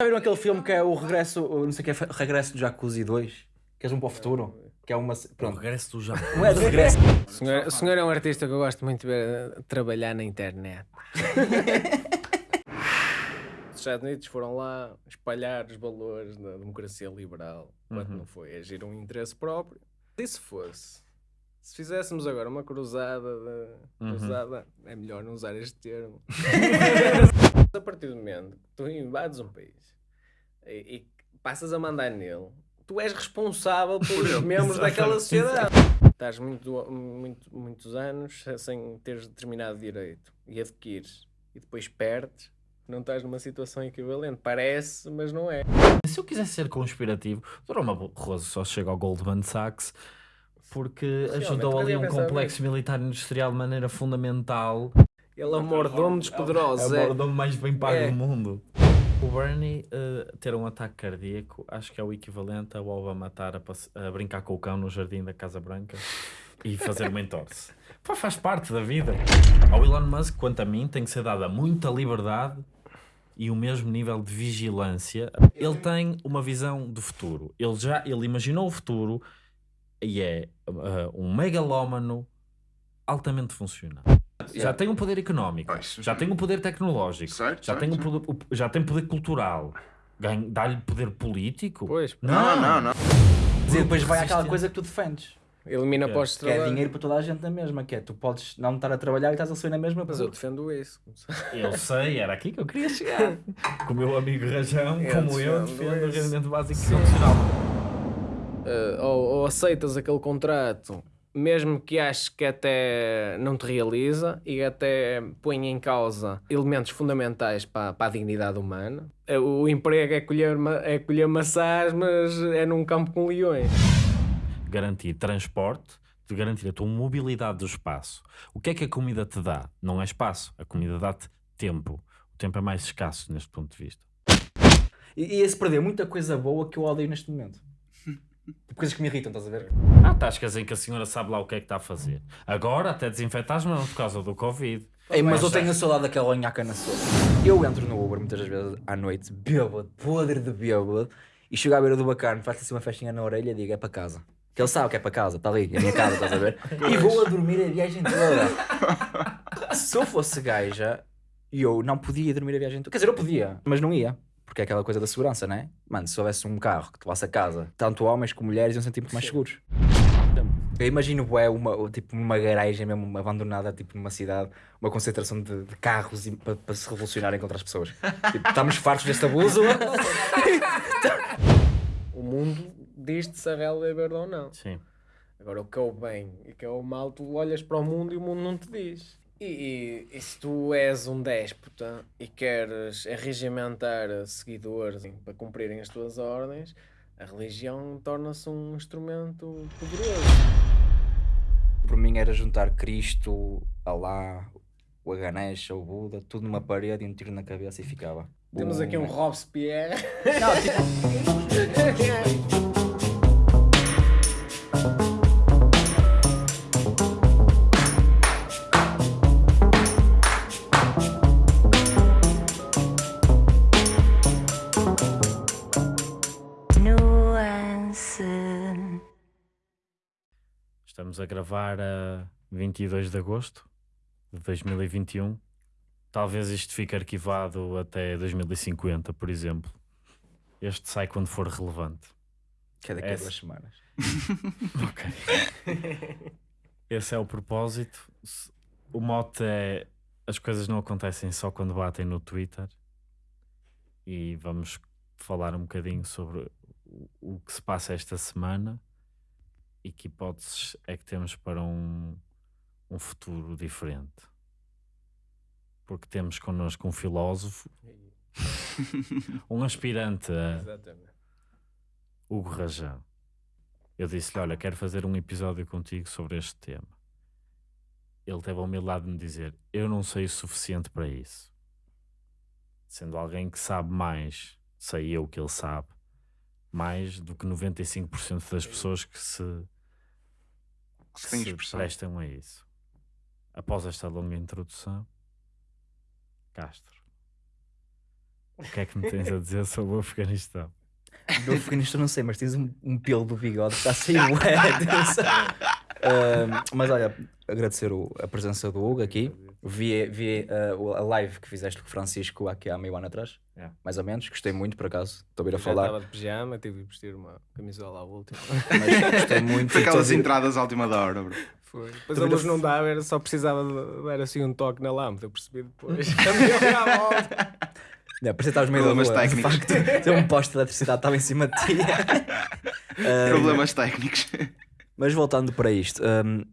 Já viram aquele filme que é o regresso, o não sei o que é, regresso do Jacuzzi 2? Que é um para o futuro? Que é uma. O Pronto. regresso do já. Não é de regresso. O senhor, o senhor é um artista que eu gosto muito de ver eh, trabalhar na internet. Os Estados Unidos foram lá espalhar os valores da democracia liberal, quando não foi agir um interesse próprio. E se fosse? Se fizéssemos agora uma cruzada, de, cruzada é melhor não usar este termo. a partir do momento que tu invades um país e, e passas a mandar nele, tu és responsável pelos membros daquela sociedade. Estás muito, muito, muitos anos sem teres determinado direito e adquires e depois perdes, não estás numa situação equivalente. Parece, mas não é. Se eu quisesse ser conspirativo, Dr. Barroso só chega ao Goldman Sachs porque ajudou mas ali um complexo militar industrial de maneira fundamental. Ele é o mordomo dos poderosos. É É, o mordomo mais bem pago É. do mundo. O Bernie eh, ter um ataque cardíaco acho que é o equivalente ao Obama estar a, a brincar com o cão no jardim da Casa Branca e fazer uma entorse. Pá, faz parte da vida. Ao Elon Musk, quanto a mim, tem que ser dada muita liberdade e o mesmo nível de vigilância. Ele tem uma visão do futuro. Ele já ele imaginou o futuro e é uh, um megalómano altamente funcional. Já tem um poder económico, Pois. já tem um poder tecnológico, Certo, já, certo, tem um poder, já tem poder cultural. Ganha- Dá-lhe poder político? Pois, Não, não, não. E depois vai àquela Resiste- coisa que tu defendes. elimina Que é- postos de Que é dinheiro para toda a gente na mesma. Que é tu podes não estar a trabalhar e estás a sair na mesma. Mas eu defendo isso. Eu sei, era aqui que eu queria chegar. Com o meu amigo Rajão, Eu como eu, defendo o rendimento básico profissional. Uh, ou, ou aceitas aquele contrato, mesmo que aches que até não te realiza e até põe em causa elementos fundamentais para, para a dignidade humana. Uh, O emprego é colher, é colher maçãs, mas é num campo com leões. Garantir transporte, de garantir a tua mobilidade do espaço. O que é que a comida te dá? Não é espaço, a comida dá-te tempo. O tempo é mais escasso neste ponto de vista. E, e esse perder muita coisa boa que eu odeio neste momento. Tipo, Coisas que me irritam, estás a ver? Há tascas em que a senhora sabe lá o que é que está a fazer. Agora até desinfeta as mãos por causa do Covid. Ei, mas eu tenho a saudade daquela nhaca na sopa. Eu entro no Uber muitas vezes à noite, bêbado, podre de bêbado, e chego à beira do bacana, faço assim uma festinha na orelha e digo: é para casa. Que ele sabe que é para casa, está ali, é a minha casa, estás a ver? E vou a dormir a viagem toda. Se eu fosse gaja, eu não podia dormir a viagem toda. Quer dizer, eu podia, mas não ia. Porque é aquela coisa da segurança, não é? Mano, se houvesse um carro que te levasse a casa, tanto homens como mulheres iam sentir muito mais seguros. Eu imagino bué, uma, tipo uma garagem mesmo abandonada, tipo numa cidade, uma concentração de, de carros para para se revolucionarem contra as pessoas. Tipo, estamos fartos deste abuso. O mundo diz-te se a realidade é verde ou não. Sim. Agora, o que é o bem e o que é o mal, tu olhas para o mundo e o mundo não te diz. E, e- se tu és um déspota e queres arregimentar seguidores para cumprirem as tuas ordens, a religião torna-se um instrumento poderoso. Por mim era juntar Cristo, Alá, o Ganesha, o Buda, tudo numa parede e um tiro na cabeça e ficava. Temos aqui um Bum. Robespierre. Não, tipo, Estamos a gravar a 22 de agosto de 2021. Talvez isto fique arquivado até 2050, por exemplo. Este sai quando for relevante. que é daqui a duas semanas. Ok. Esse é o propósito. O mote é as coisas não acontecem só quando batem no Twitter. E vamos falar um bocadinho sobre o que se passa esta semana e que hipóteses é que temos para um, um futuro diferente. Porque temos connosco um filósofo, um aspirante a, Exatamente. Hugo Rajão. Eu disse-lhe: Olha, quero fazer um episódio contigo sobre este tema. Ele teve a humildade de me dizer: Eu não sei o suficiente para isso. Sendo alguém que sabe mais, sei eu que ele sabe, mais do que 95% das pessoas que se, que Se prestam a isso. Após esta longa introdução, Castro, O que é que me tens a dizer sobre o Afeganistão? Do Afeganistão não sei, mas tens um, um pelo do bigode que está a sair bué, atenção. Ah, mas olha, agradecer o- a presença do Hugo aqui. Vi, vi o- a live que fizeste com o Francisco aqui há meio ano atrás, É. mais ou menos. Gostei muito, por acaso. Estou a vir a falar, estava de pijama, tive de vestir uma camisola à última. mas gostei muito. Foi aquelas entradas à última da hora, bro. Foi. Depois Tu a luz não dava, era só precisava de dar assim um toque na lâmpada. Eu percebi depois. Não, parecia que estavas meio da Problemas rua, de técnicos. facto. Tem um poste de eletricidade estava em cima de ti. Ah, Problemas técnicos. Mas voltando para isto, hum,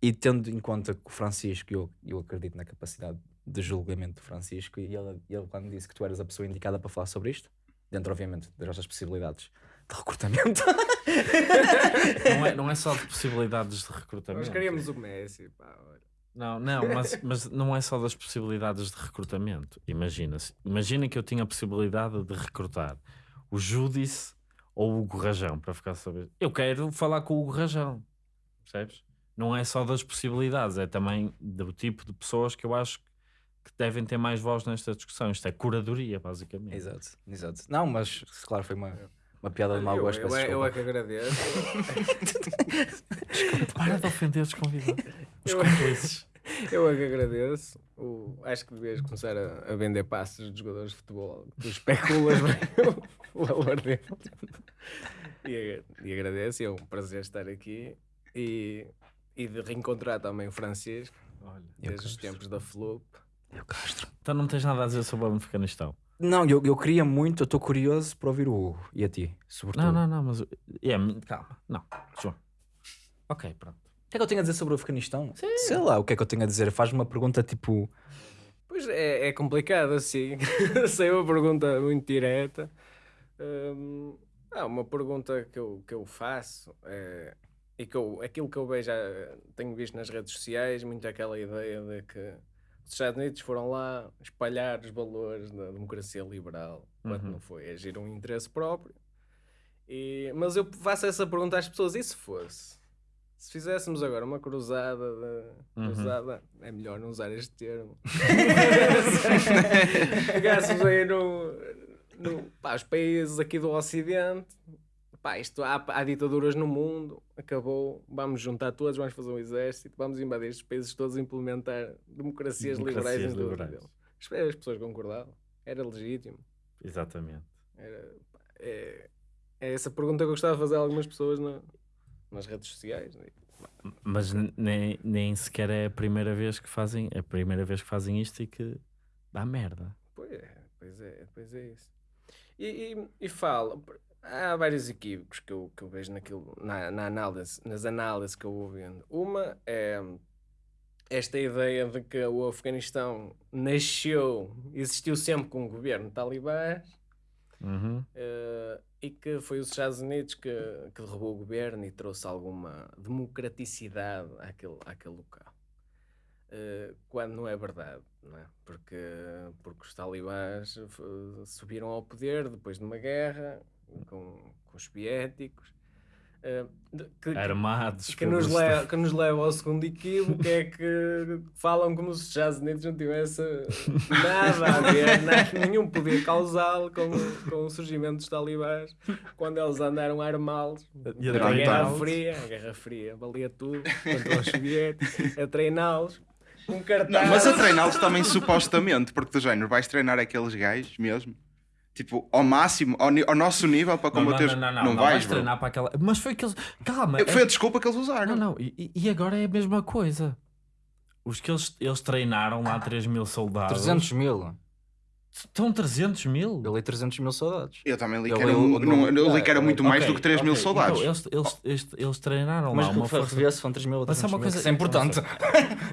e tendo em conta que o Francisco, eu, eu acredito na capacidade de julgamento do Francisco, e ele, ele quando disse que tu eras a pessoa indicada para falar sobre isto, dentro obviamente das nossas possibilidades de recrutamento, Não é, não é só de possibilidades de recrutamento. Nós queríamos o Messi. Pá, olha. Não, não, mas, mas não é só das possibilidades de recrutamento. Imagina-se. Imagina que eu tinha a possibilidade de recrutar o Júdice ou o Hugo Rajão para ficar a saber. Eu quero falar com o Hugo Rajão. Percebes? Não é só das possibilidades, é também do tipo de pessoas que eu acho que devem ter mais voz nesta discussão. Isto é curadoria, basicamente. Exato, exato. Não, mas claro, foi uma, uma piada de mau eu, gosto. eu, peço é- eu é desculpa. que agradeço. Para de ofender os convidados. Os Eu- cúmplices. Eu é que agradeço. O, acho que devias começar a, a vender passes de jogadores de futebol. Tu especulas bem o, o valor dele. E, e agradeço. É um prazer estar aqui. E, e de reencontrar também o Francisco, Olha. Desde os tempos da Flup. Eu Castro. Então não tens nada a dizer sobre o Afeganistão. Não, eu, eu queria muito, eu estou curioso para ouvir o Hugo e a ti, sobretudo. Não, não, não, mas. É, calma. Não, João. Ok, pronto. O que é que eu tenho a dizer sobre o Afeganistão? Sei lá, o que é que eu tenho a dizer? Faz-me uma pergunta tipo. Pois é, é complicado assim. Sei uma pergunta muito direta. Hum, ah, uma pergunta que eu, que eu faço é, e que eu, aquilo que eu vejo, ah, tenho visto nas redes sociais, muito aquela ideia de que os Estados Unidos foram lá espalhar os valores da democracia liberal, quando Uhum. não foi agir um interesse próprio. E, mas eu faço essa pergunta às pessoas: e se fosse? Se fizéssemos agora uma cruzada, de, Uhum. cruzada é melhor não usar este termo. Pegássemos aí no, no pá, os países aqui do Ocidente, pá, isto há, há ditaduras no mundo, acabou, vamos juntar todos, vamos fazer um exército, vamos invadir estes países todos e implementar democracias, Democracias liberais em todos liberais. deles. As- As pessoas concordavam, era legítimo. Exatamente. Era, pá, é, é essa pergunta que eu gostava de fazer a algumas pessoas na- nas redes sociais. né? Mas nem, nem sequer é a primeira vez que fazem, é a primeira vez que fazem isto e que dá merda. Pois é, pois é, pois é isso. E, e, e falo, há vários equívocos que eu, que eu vejo naquilo, na, na análise, nas análises que eu vou vendo. Uma é esta ideia de que o Afeganistão nasceu, existiu sempre com um governo talibã Uhum. eh, e que foi os Estados Unidos que, que derrubou o governo e trouxe alguma democraticidade àquele, àquele local. Eh, quando não é verdade, não é? Porque, porque os talibãs f- subiram ao poder depois de uma guerra com, com os soviéticos. eh, que, Armados. que nos, leva, que nos leva ao segundo equívoco, que é que falam como se os Estados Unidos não tivesse nada a ver, nada, nenhum poder causal com, com o surgimento dos talibãs, quando eles andaram a armá-los. E a A Guerra treiná-los. Fria, a Guerra Fria valia tudo contra os soviéticos, a treiná-los com cartaz. Não, mas a treiná-los também supostamente, porque do género vais treinar aqueles gajos mesmo, tipo, ao máximo, ao, ao nosso nível para Não, não, combater. não, não, não, não, vais, bro. treinar para aquela. Mas foi aqueles. Calma. Foi é- a desculpa que eles usaram. Não, não. E, e agora é a mesma coisa. Os que eles, eles treinaram lá 3 mil soldados. 300 mil. Estão 300 mil? Eu li 300 mil soldados. Eu também li Eu que era, li um- o- não- eu li Ah, que era muito mais do que 3 mil ok. soldados. Então, eles, eles, eles, eles treinaram Mas lá uma força. se foram 3 mil ou Mas é 300 uma mil, coisa- isso é importante.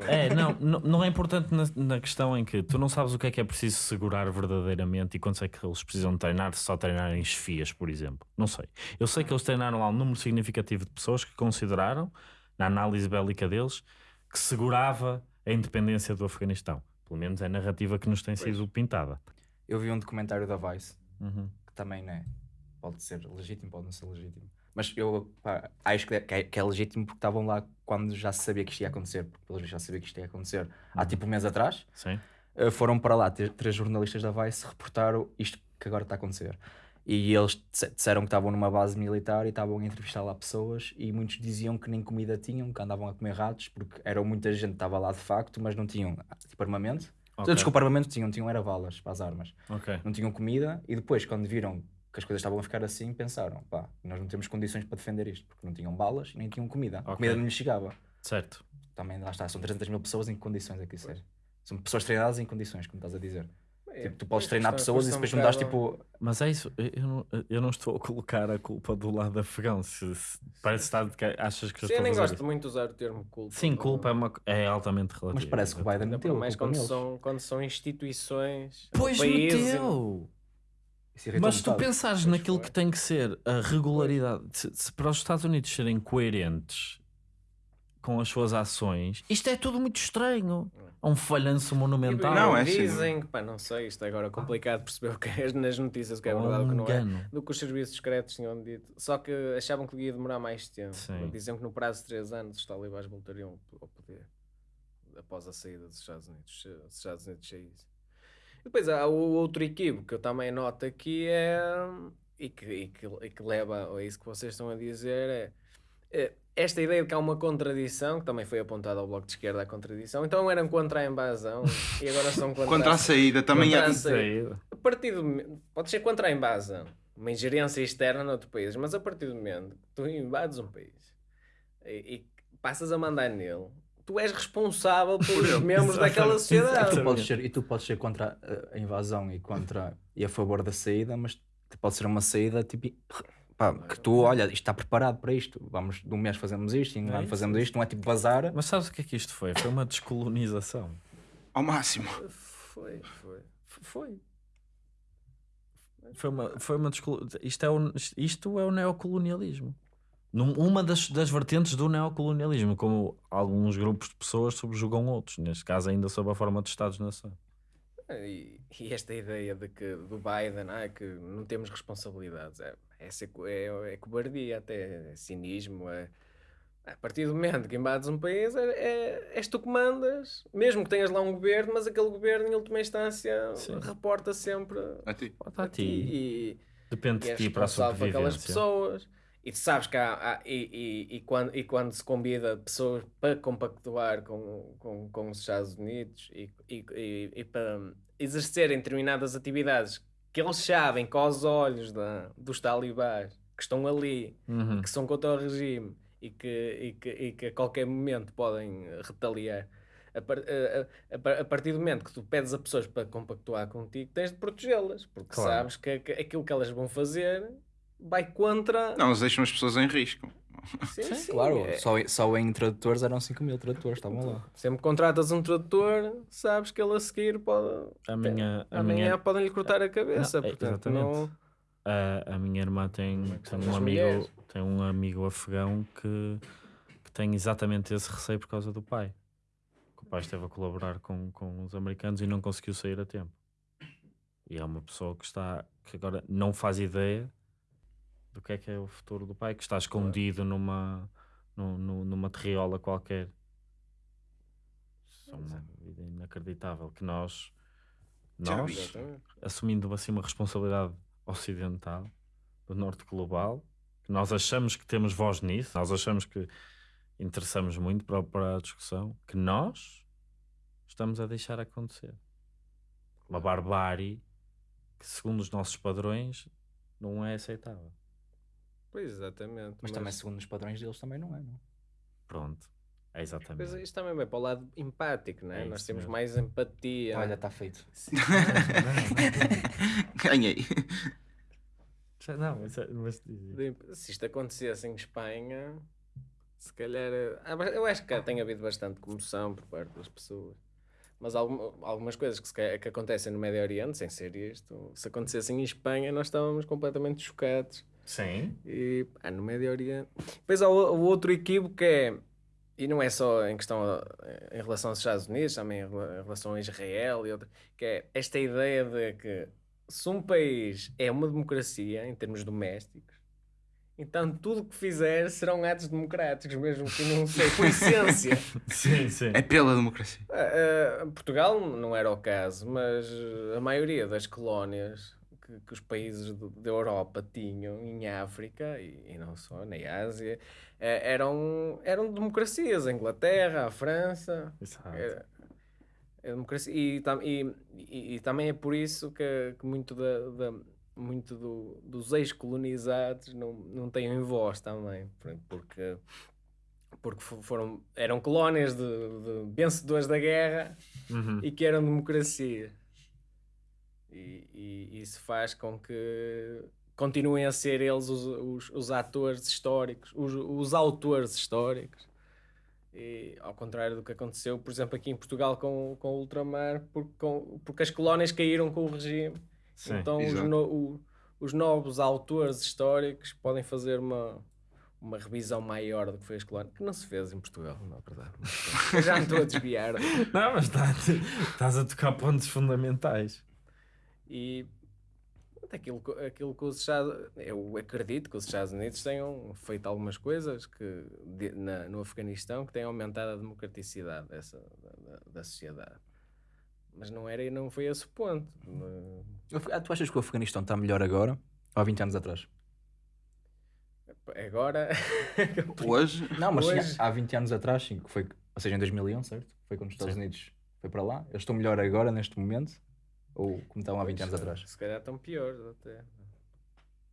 É, não, não, não é importante na, na questão em que tu não sabes o que é que é preciso segurar verdadeiramente e quando é que eles precisam de treinar, se só treinarem esfias, por exemplo. Não sei. Eu sei que eles treinaram lá um número significativo de pessoas que consideraram, na análise bélica deles, que segurava a independência do Afeganistão. Pelo menos é a narrativa que nos tem sido pintada. Eu vi um documentário da Vice Uhum. que também né, pode ser legítimo, pode não ser legítimo. Mas eu pá, acho que é, que é- que é legítimo porque estavam lá quando já se sabia que isto ia acontecer, porque pelos vistos já sabia que isto ia acontecer há tipo um mês atrás. Sim. uh, foram para lá três jornalistas da Vice reportar o- isto que agora está a acontecer. E eles disse- disseram que estavam numa base militar e estavam a entrevistar lá pessoas e muitos diziam que nem comida tinham, que andavam a comer ratos, porque era muita gente que estava lá de facto, mas não tinham tipo armamento. Ok. Desculpa, armamento tinham, tinham era balas para as armas. Ok. Não tinham comida e depois, quando viram que as coisas estavam a ficar assim, pensaram, pá, nós não temos condições para defender isto, porque não tinham balas e nem tinham comida. A Ok. comida não lhes chegava. Certo. Também lá está, são 300 mil pessoas em que condições é que isso é? São pessoas treinadas em condições, como estás a dizer. É, Tipo, tu podes pois, treinar pessoas e depois não bocado- tipo. Mas é isso, eu eu não, eu não estou a colocar a culpa do lado afegão. Se, se- parece estar de que achas que eu Sim, eu a nem gosto isso. muito de usar o termo culpa. Sim, culpa é, não- uma, é altamente relativa. Mas parece que o Biden a culpa quando são, quando são instituições. Pois países e- meteu! Irritou Mas se tu pensares Pois naquilo foi. que tem que ser a regularidade, se, se para os Estados Unidos serem coerentes com as suas ações, isto é tudo muito estranho. É um falhanço monumental. Não, é. Dizem que, pá, não sei, isto é agora complicado perceber o que é nas notícias o que é Ou verdade o que não é. Do que os serviços secretos tinham dito. Só que achavam que ia demorar mais tempo. Sim. Diziam que no prazo de 3 anos os talibãs voltariam ao poder. Após a saída dos Estados Unidos. Se os Estados Unidos saíssem. E depois há o outro equívoco que eu também noto aqui é. E que, e que, e que leva a isso que vocês estão a dizer é. é esta ideia de que há uma contradição, que também foi apontada ao Bloco de Esquerda, a contradição, então eram contra a invasão e agora são contra, Contra a saída também Contra é. a aí. a partir do momento, pode ser contra a invasão, uma ingerência externa noutro país, mas a partir do momento que tu invades um país e, e passas a mandar nele, tu és responsável pelos membros daquela sociedade. Tu podes ser, e tu podes ser contra a- a invasão e contra e a favor da saída, mas pode ser uma saída tipo pá, que tu olha, isto está preparado para isto. Vamos de um mês fazemos isto, e em um É ano fazemos isto, não é tipo vazar. Mas sabes o que é que isto foi? Foi uma descolonização. Ao máximo. Foi, foi. Foi. Foi uma, foi uma descolo... isto, é o, isto é o neocolonialismo. Num- Uma das, das vertentes do neocolonialismo, como alguns grupos de pessoas subjugam outros, neste caso ainda sob a forma de Estados-nação. E, e esta ideia de que do Biden ah, que não temos responsabilidades é, é, ser é, é cobardia, até é cinismo. É, a partir do momento que invades um país, é, é, és tu que mandas, mesmo que tenhas lá um governo, mas aquele governo, em última instância, Sim. reporta sempre A ti. Bota a a ti. ti. E, Depende e de ti para a por aquelas sobrevivência. pessoas. E tu sabes que há, há- e, e, e, quando, e quando se convida pessoas para compactuar com, com, com os Estados Unidos e, e, e, e para exercerem determinadas atividades que eles sabem que aos olhos da, dos talibãs que estão ali, Uhum. que são contra o regime e que, e que, e que a qualquer momento podem retaliar. A, par- a- a- a par- a partir do momento que tu pedes a pessoas para compactuar contigo, tens de protegê-las, porque Claro. sabes que, que aquilo que elas vão fazer vai contra. Não, eles deixam as pessoas em risco. Sim, sim, Claro, é- só, só em tradutores eram 5 mil tradutores, estavam lá. Sempre contratas um tradutor, sabes que ele a seguir pode. A minha, a amanhã minha, podem-lhe cortar a cabeça. Não, é, portanto, exatamente. não. a, a minha irmã tem, são tem um amigo, tem um amigo afegão que, que tem exatamente esse receio por causa do pai. Que o pai esteve a colaborar com, com os americanos e não conseguiu sair a tempo. E é uma pessoa que está que agora não faz ideia do que é que é o futuro do pai, que está escondido numa, nu- nu- numa terriola qualquer. Isso é uma vida inacreditável que nós, nós assumindo assim uma responsabilidade ocidental do norte global, que nós achamos que temos voz nisso, nós achamos que interessamos muito para, para a discussão, que nós estamos a deixar acontecer. Uma barbárie que, segundo os nossos padrões, não é aceitável. Pois, exatamente. Mas também, segundo os padrões deles, também não é, não? Pronto, é exatamente. Mas isto também vai para o lado empático, não é? É Nós temos mesmo. mais empatia. Olha, está feito. Ganhei. Já- Não, mas, é- mas se isto acontecesse em Espanha, se calhar. ba- Eu acho que tem havido bastante comoção por parte das pessoas. Mas algum- algumas coisas que, que acontecem no Médio Oriente, sem ser isto, se acontecessem em Espanha, nós estávamos completamente chocados. Sim, E pá, no Médio Oriente. Depois há o, o outro equívoco que é. E não é só em questão a- em relação aos Estados Unidos, também em rela- em relação a Israel e outra, que é esta ideia de que se um país é uma democracia em termos domésticos Então tudo que fizer serão atos democráticos, mesmo que não sei, por essência. Sim, sim. É pela democracia. Ah, ah, Portugal não era o caso, mas a maioria das colónias que, que os países do- da Europa tinham em África e, e não só, na Ásia, eh, eram, eram democracias. A Inglaterra, a França. Exato. Era, é democracia. E, e, e, e também é por isso que, que muito, da, da- muito do- dos ex-colonizados não, não têm voz também. por- Porque, porque fo- foram, eram colónias de, de vencedores da guerra Uhum. e que eram democracia. E, e isso faz com que continuem a ser eles os, os, os atores históricos, os, os autores históricos. E, ao contrário do que aconteceu, por exemplo, aqui em Portugal com, com o ultramar, porque, com, porque as colónias caíram com o regime. Sim. então os, no- o- os novos autores históricos podem fazer uma, uma revisão maior do que foi as colónias, que não se fez em Portugal, na verdade. Eu já me estou a desviar. Não, mas tá- estás a tocar pontos fundamentais. E aquilo, que- aquilo que os Estados eu acredito que os Estados Unidos tenham feito algumas coisas que de- na- no Afeganistão que tenham aumentado a democraticidade dessa, da, da- da sociedade. Mas não era e não foi esse o ponto. Ah, Tu achas que o Afeganistão está melhor agora ou há 20 anos atrás? Agora Hoje, Não, mas sim, Hoje- há 20 anos atrás, sim, que foi, ou seja, em 2001, certo? Foi quando os Estados Sim. Unidos foi para lá. Eles estão melhor agora, neste momento? Ou como estavam há 20 anos atrás? se calhar estão piores até.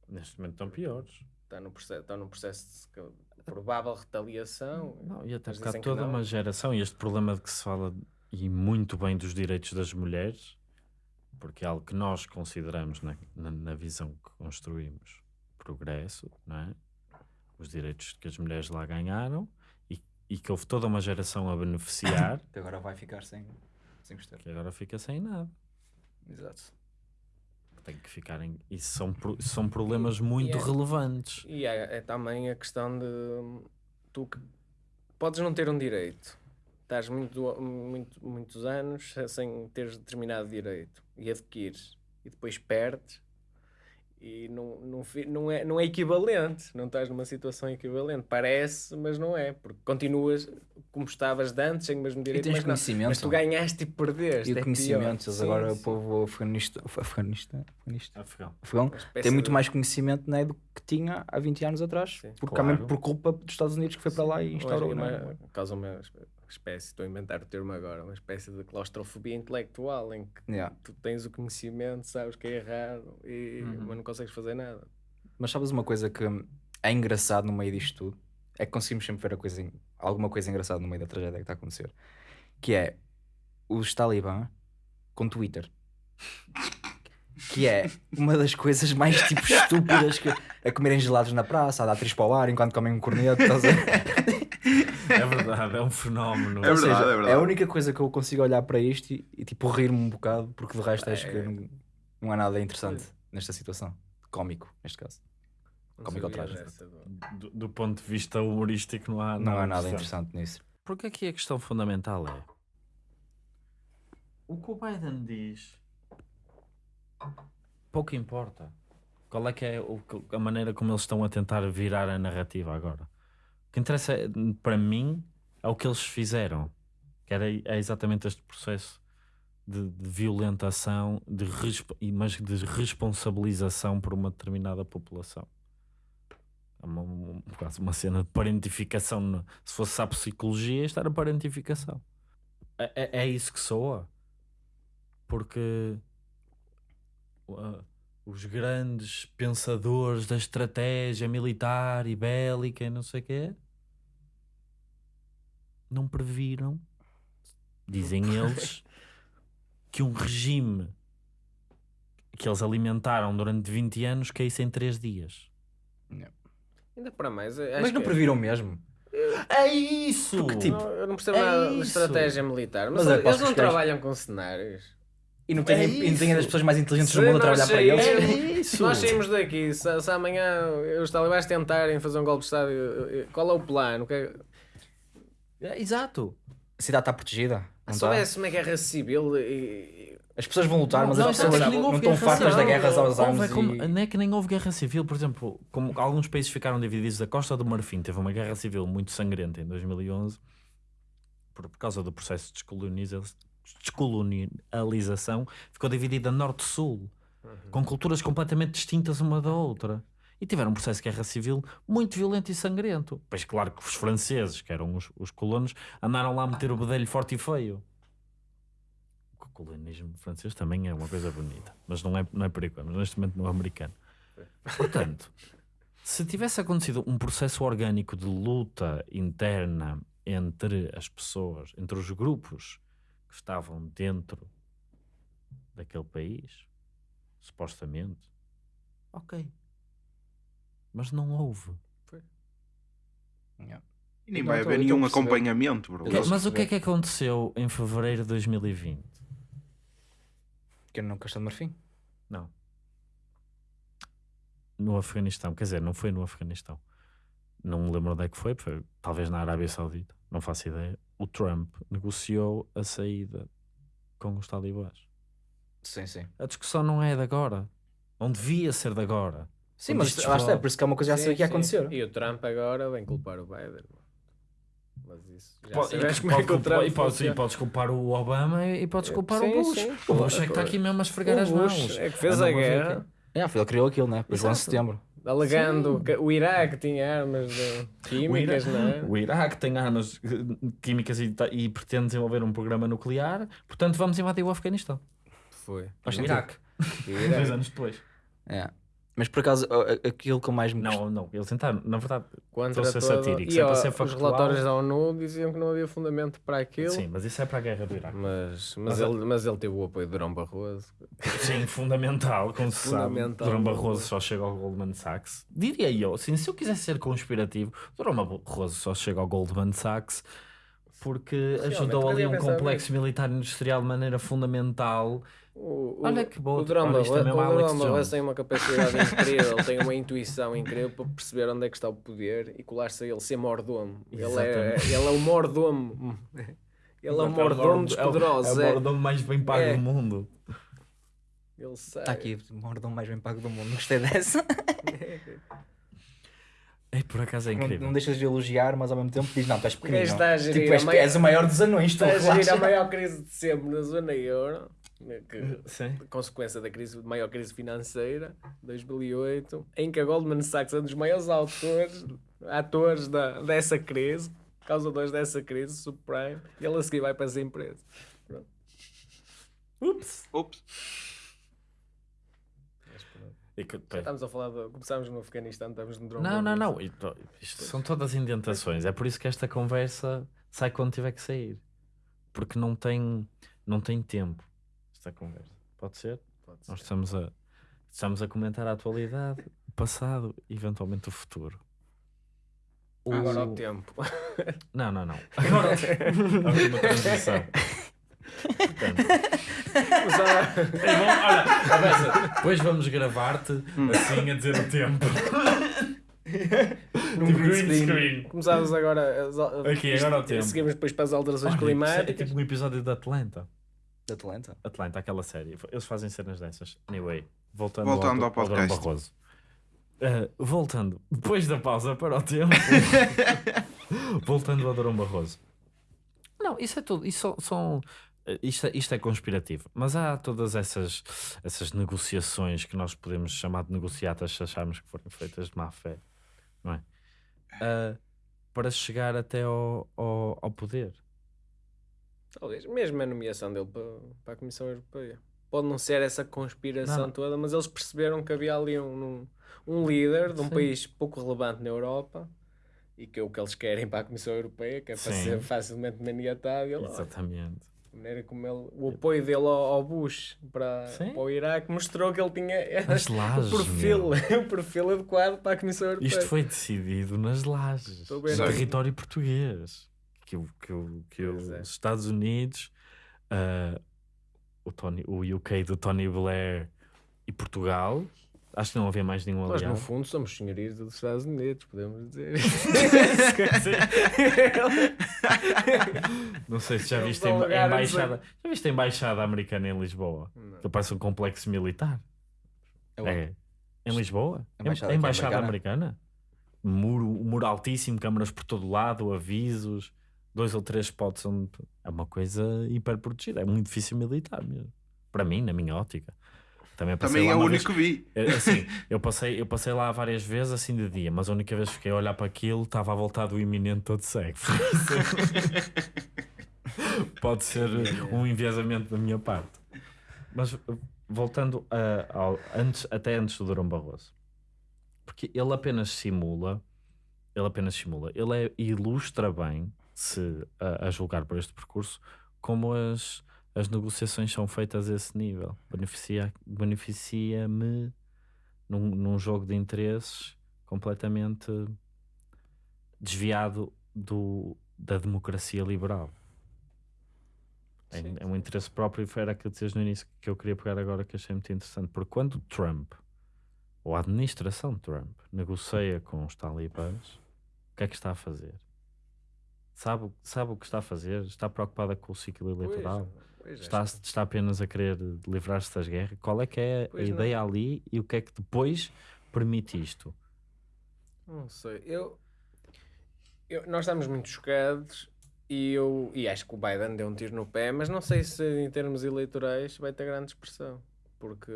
Neste momento estão piores. Está no processo, estão num processo de de provável retaliação. Não, e até que toda uma geração, e este problema de que se fala e muito bem dos direitos das mulheres, porque é algo que nós consideramos na, na, na visão que construímos progresso, não é? Os direitos que as mulheres lá ganharam e, e que houve toda uma geração a beneficiar, Que agora vai ficar sem, sem gostar. que agora fica sem nada. Exato. Tem que ficar em. Isso são, são problemas muito é- relevantes. E é, é também a questão de tu que podes não ter um direito, estás muito, muito, muitos anos sem teres determinado direito e adquires e depois perdes e não, não, não, é, não é equivalente, não estás numa situação equivalente. Parece, mas não é, porque continuas como estavas de antes, sem o mesmo E direito, tens mas, não, conhecimento. mas tu ganhaste e perdeste. E o é conhecimento, eles Sim, agora o sim. povo afeganista, afeganista, afeganista, Afegão. tem muito de- mais conhecimento né, do que tinha há 20 anos atrás. Sim. Porque Claro. também por culpa dos Estados Unidos que foi para lá e instaurou. Hoje, né? uma, causa uma espécie, estou a inventar o termo agora, uma espécie de claustrofobia intelectual em que Yeah. tu tens o conhecimento, sabes que é errado, e, Uhum. mas não consegues fazer nada. Mas sabes uma coisa que é engraçado no meio disto tudo? É que conseguimos sempre ver coisa, alguma coisa engraçada no meio da tragédia que está a acontecer. Que é os talibã com Twitter. Que é uma das coisas mais tipo estúpidas que a comerem gelados na praça, a dar três para o ar enquanto comem um corneto. Estás a... É verdade, é um fenómeno. É verdade, seja, é verdade. a única coisa que eu consigo olhar para isto e, e, tipo rir-me um bocado, porque de resto acho que É. não, não há nada interessante nesta situação. Cómico, neste caso. Não Cómico dessa do- Do, ponto de vista humorístico, não há Não há nada interessante nisso. Porque aqui a questão fundamental é o que o Biden diz pouco importa. Qual é que é a maneira como eles estão a tentar virar a narrativa agora? Que interessa para mim é o que eles fizeram, que era, é exatamente este processo de, de violentação, de mas de responsabilização por uma determinada população. É uma, uma- quase uma cena de parentificação. Se fosse a psicologia, isto era parentificação. É, é, é isso que soa. Porque uh, os grandes pensadores da estratégia militar e bélica e não sei o quê não previram, dizem eles, que um regime que eles alimentaram durante 20 anos caísse em 3 dias. Ainda para mais, Mas não que- previram mesmo. É isso! Porque, tipo, Não, eu não percebo é nada de isso. estratégia militar, mas, Mas é, eles não trabalham com cenários. E não tem, É e não tem isso. das pessoas mais inteligentes do mundo a trabalhar para eles. É Se nós saímos daqui, se, se amanhã os talibãs tentarem fazer um golpe de Estado, qual é o plano? Que é- É, Exato. A cidade está protegida. Não Se houvesse uma guerra civil, e- e As pessoas vão lutar, mas Não, as isso pessoas não estão guerra fartas da civil. guerra aos Houve, armas. é como- e- Não é que nem houve guerra civil, por exemplo, como alguns países ficaram divididos, a Costa do Marfim teve uma guerra civil muito sangrenta em 2011 por, por causa do processo de descoloniza- descolonialização, ficou dividida norte-sul, com culturas completamente distintas uma da outra. E tiveram um processo de guerra civil muito violento e sangrento. Pois claro que os franceses, que eram os, os colonos, andaram lá a meter o bedelho forte e feio. O colonialismo francês também é uma coisa bonita, mas não é, não é perigoso, neste momento no americano. Portanto, se tivesse acontecido um processo orgânico de luta interna entre as pessoas, entre os grupos que estavam dentro daquele país, supostamente, ok. Mas não houve. Yeah. E nem Não, vai haver nenhum perceber. acompanhamento, bro. Eu- Mas o que é que aconteceu em fevereiro de 2020? Que eu não Costa de Marfim. Não. No Afeganistão, quer dizer, não foi no Afeganistão. Não me lembro onde é que foi, foi talvez na Arábia Saudita, não faço ideia. O Trump negociou a saída com os talibãs. Sim, sim. A discussão não é de agora. Não devia ser de agora. Sim, mas lá está, for- é por isso que é uma coisa que já sabia que ia acontecer. E o Trump agora vem culpar o Biden. Mas isso. Já Pode- sabes e como é que o Trump e podes, e culpar o Obama e podes culpar Sim, o Bush. sim. O Bush é que está aqui mesmo a esfregar O as Bush mãos. é que fez Anda a ver guerra. É, foi ele que criou aquilo, né? Depois do 11 de setembro. Alegando Sim. que o Iraque tinha armas de O químicas, Ira- não é? O Iraque tem armas eh, químicas e, e pretende desenvolver um programa nuclear, portanto vamos invadir o Afeganistão. Foi. O. Iraque, O dois Iraque. anos depois. É. Mas por acaso, aquilo que eu mais me Não, não, eles tentaram, na verdade, Contra Estou a ser todo... satírico, E sempre a ó, ser os factual. relatórios da ONU diziam que não havia fundamento para aquilo. sim, mas isso é para a guerra do Iraque. Mas, mas, Mas ele, mas ele teve o apoio de Durão Barroso. Sim, fundamental, como se sabe. Durão Barroso só chega ao Goldman Sachs. Diria eu, assim, se eu quisesse ser conspirativo, Durão Barroso só chega ao Goldman Sachs porque ajudou ali um complexo militar industrial de maneira fundamental. O, o, Olha que boa, O é mesmo o Barroso Jones. tem uma capacidade incrível, tem uma intuição incrível para perceber onde é que está o poder e colar-se a ele, ser mordomo. Ele é, ele é o mordomo. Ele é o Exato, mordomo dos é o- poderosos. É o é. mordomo mais bem pago É. do mundo. Ele sabe. Está aqui, o mordão mais bem pago do mundo. Gostei dessa. É, por acaso é Não, incrível. não deixas de elogiar, mas ao mesmo tempo diz: Não, tu és pequenino. Tipo, és, maior- és o maior dos anões, tu Está a gerir a maior crise de sempre na zona euro, que, Sim. consequência da crise, maior crise financeira, 2008, em que a Goldman Sachs é um dos maiores autores, atores da, dessa crise, causadores dessa crise, subprime, e ele a seguir vai para as empresas. Ups. Ups. E que- Já estamos a falar, de, começámos no Afeganistão, estamos no drone. Não, não, não. Isto, isto são todas indentações. É por isso que esta conversa sai quando tiver que sair. Porque não tem, não tem tempo esta conversa. Pode ser? Pode ser. Nós estamos a, estamos a comentar a atualidade, o passado e eventualmente o futuro. O- Agora o tempo. Não, não, não. Agora a última transição. Portanto, Começava- é bom, olha, Abessa, depois vamos gravar-te assim a dizer o tempo. Num Tipo green screen. screen. Começámos agora. Aqui, agora o tempo. Seguimos depois para as alterações Olha, é climáticas. tipo um episódio da Atlanta. Atlanta. Atlanta, aquela série. Eles fazem cenas dessas. Anyway, voltando, Voltando ao ao, podcast. Barroso. Uh, voltando, depois da pausa para o tempo, voltando ao Durão Barroso. Não, isso é tudo. Isso são, são- uh, isto, é, isto é conspirativo. Mas há todas essas, essas negociações que nós podemos chamar de negociatas se acharmos que foram feitas de má fé, não é? Uh, para chegar até ao, ao, ao poder. Talvez, mesmo a nomeação dele para, para a Comissão Europeia. Pode não ser essa conspiração Não, toda, mas eles perceberam que havia ali um, um, um líder de um Sim. país pouco relevante na Europa e que é o que eles querem para a Comissão Europeia, que é para Sim. ser facilmente olha, Exatamente. a maneira como ele, o apoio dele ao, ao Bush para, para o Iraque mostrou que ele tinha As lajes, o, perfil, o perfil adequado para a Comissão Europeia. Isto foi decidido nas lajes, no território português. Que, que, que Pois os é. Estados Unidos, ah, o, Tony, o UK do Tony Blair e Portugal Acho que não havia mais nenhum Nós, no aliado. fundo, somos senhorios dos Estados Unidos, podemos dizer. Não sei se já viste a embaixada. Já viste a embaixada americana em Lisboa? Não. Que parece um complexo militar. Eu- É. Em Lisboa? A embaixada a embaixada aqui americana? Muro, muro altíssimo, câmaras por todo lado, avisos, dois ou três spots onde... É uma coisa hiper protegida. É muito difícil militar mesmo. Para mim, na minha ótica. Também, Também é o único que vi. Assim, eu passei, eu passei lá várias vezes assim de dia, mas a única vez que fiquei a olhar para aquilo estava a voltar do iminente todo cego. Pode ser um enviesamento da minha parte. Mas voltando a- ao, antes, até antes do Durão Barroso, porque ele apenas simula, ele apenas simula, ele é- ilustra bem, se a, a julgar por este percurso, como as, as negociações são feitas a esse nível. Beneficia- Beneficia-me num, num jogo de interesses completamente desviado do, da democracia liberal. É, Sim, é um interesse próprio, e era aquilo que dizias no início que eu queria pegar agora, que achei muito interessante. Porque quando Trump, ou a administração de Trump, negocia com os talibãs, o que é que está a fazer? Sabe, o- sabe o que está a fazer? Está preocupada com o ciclo eleitoral? Pois, Está, acho que- está apenas a querer livrar-se das guerras? Qual é que é a Pois não. ideia ali e o que é que depois permite isto? Não sei. Eu, eu- nós estamos muito chocados e eu e acho que o Biden deu um tiro no pé, mas não sei se em termos eleitorais vai ter grande expressão, porque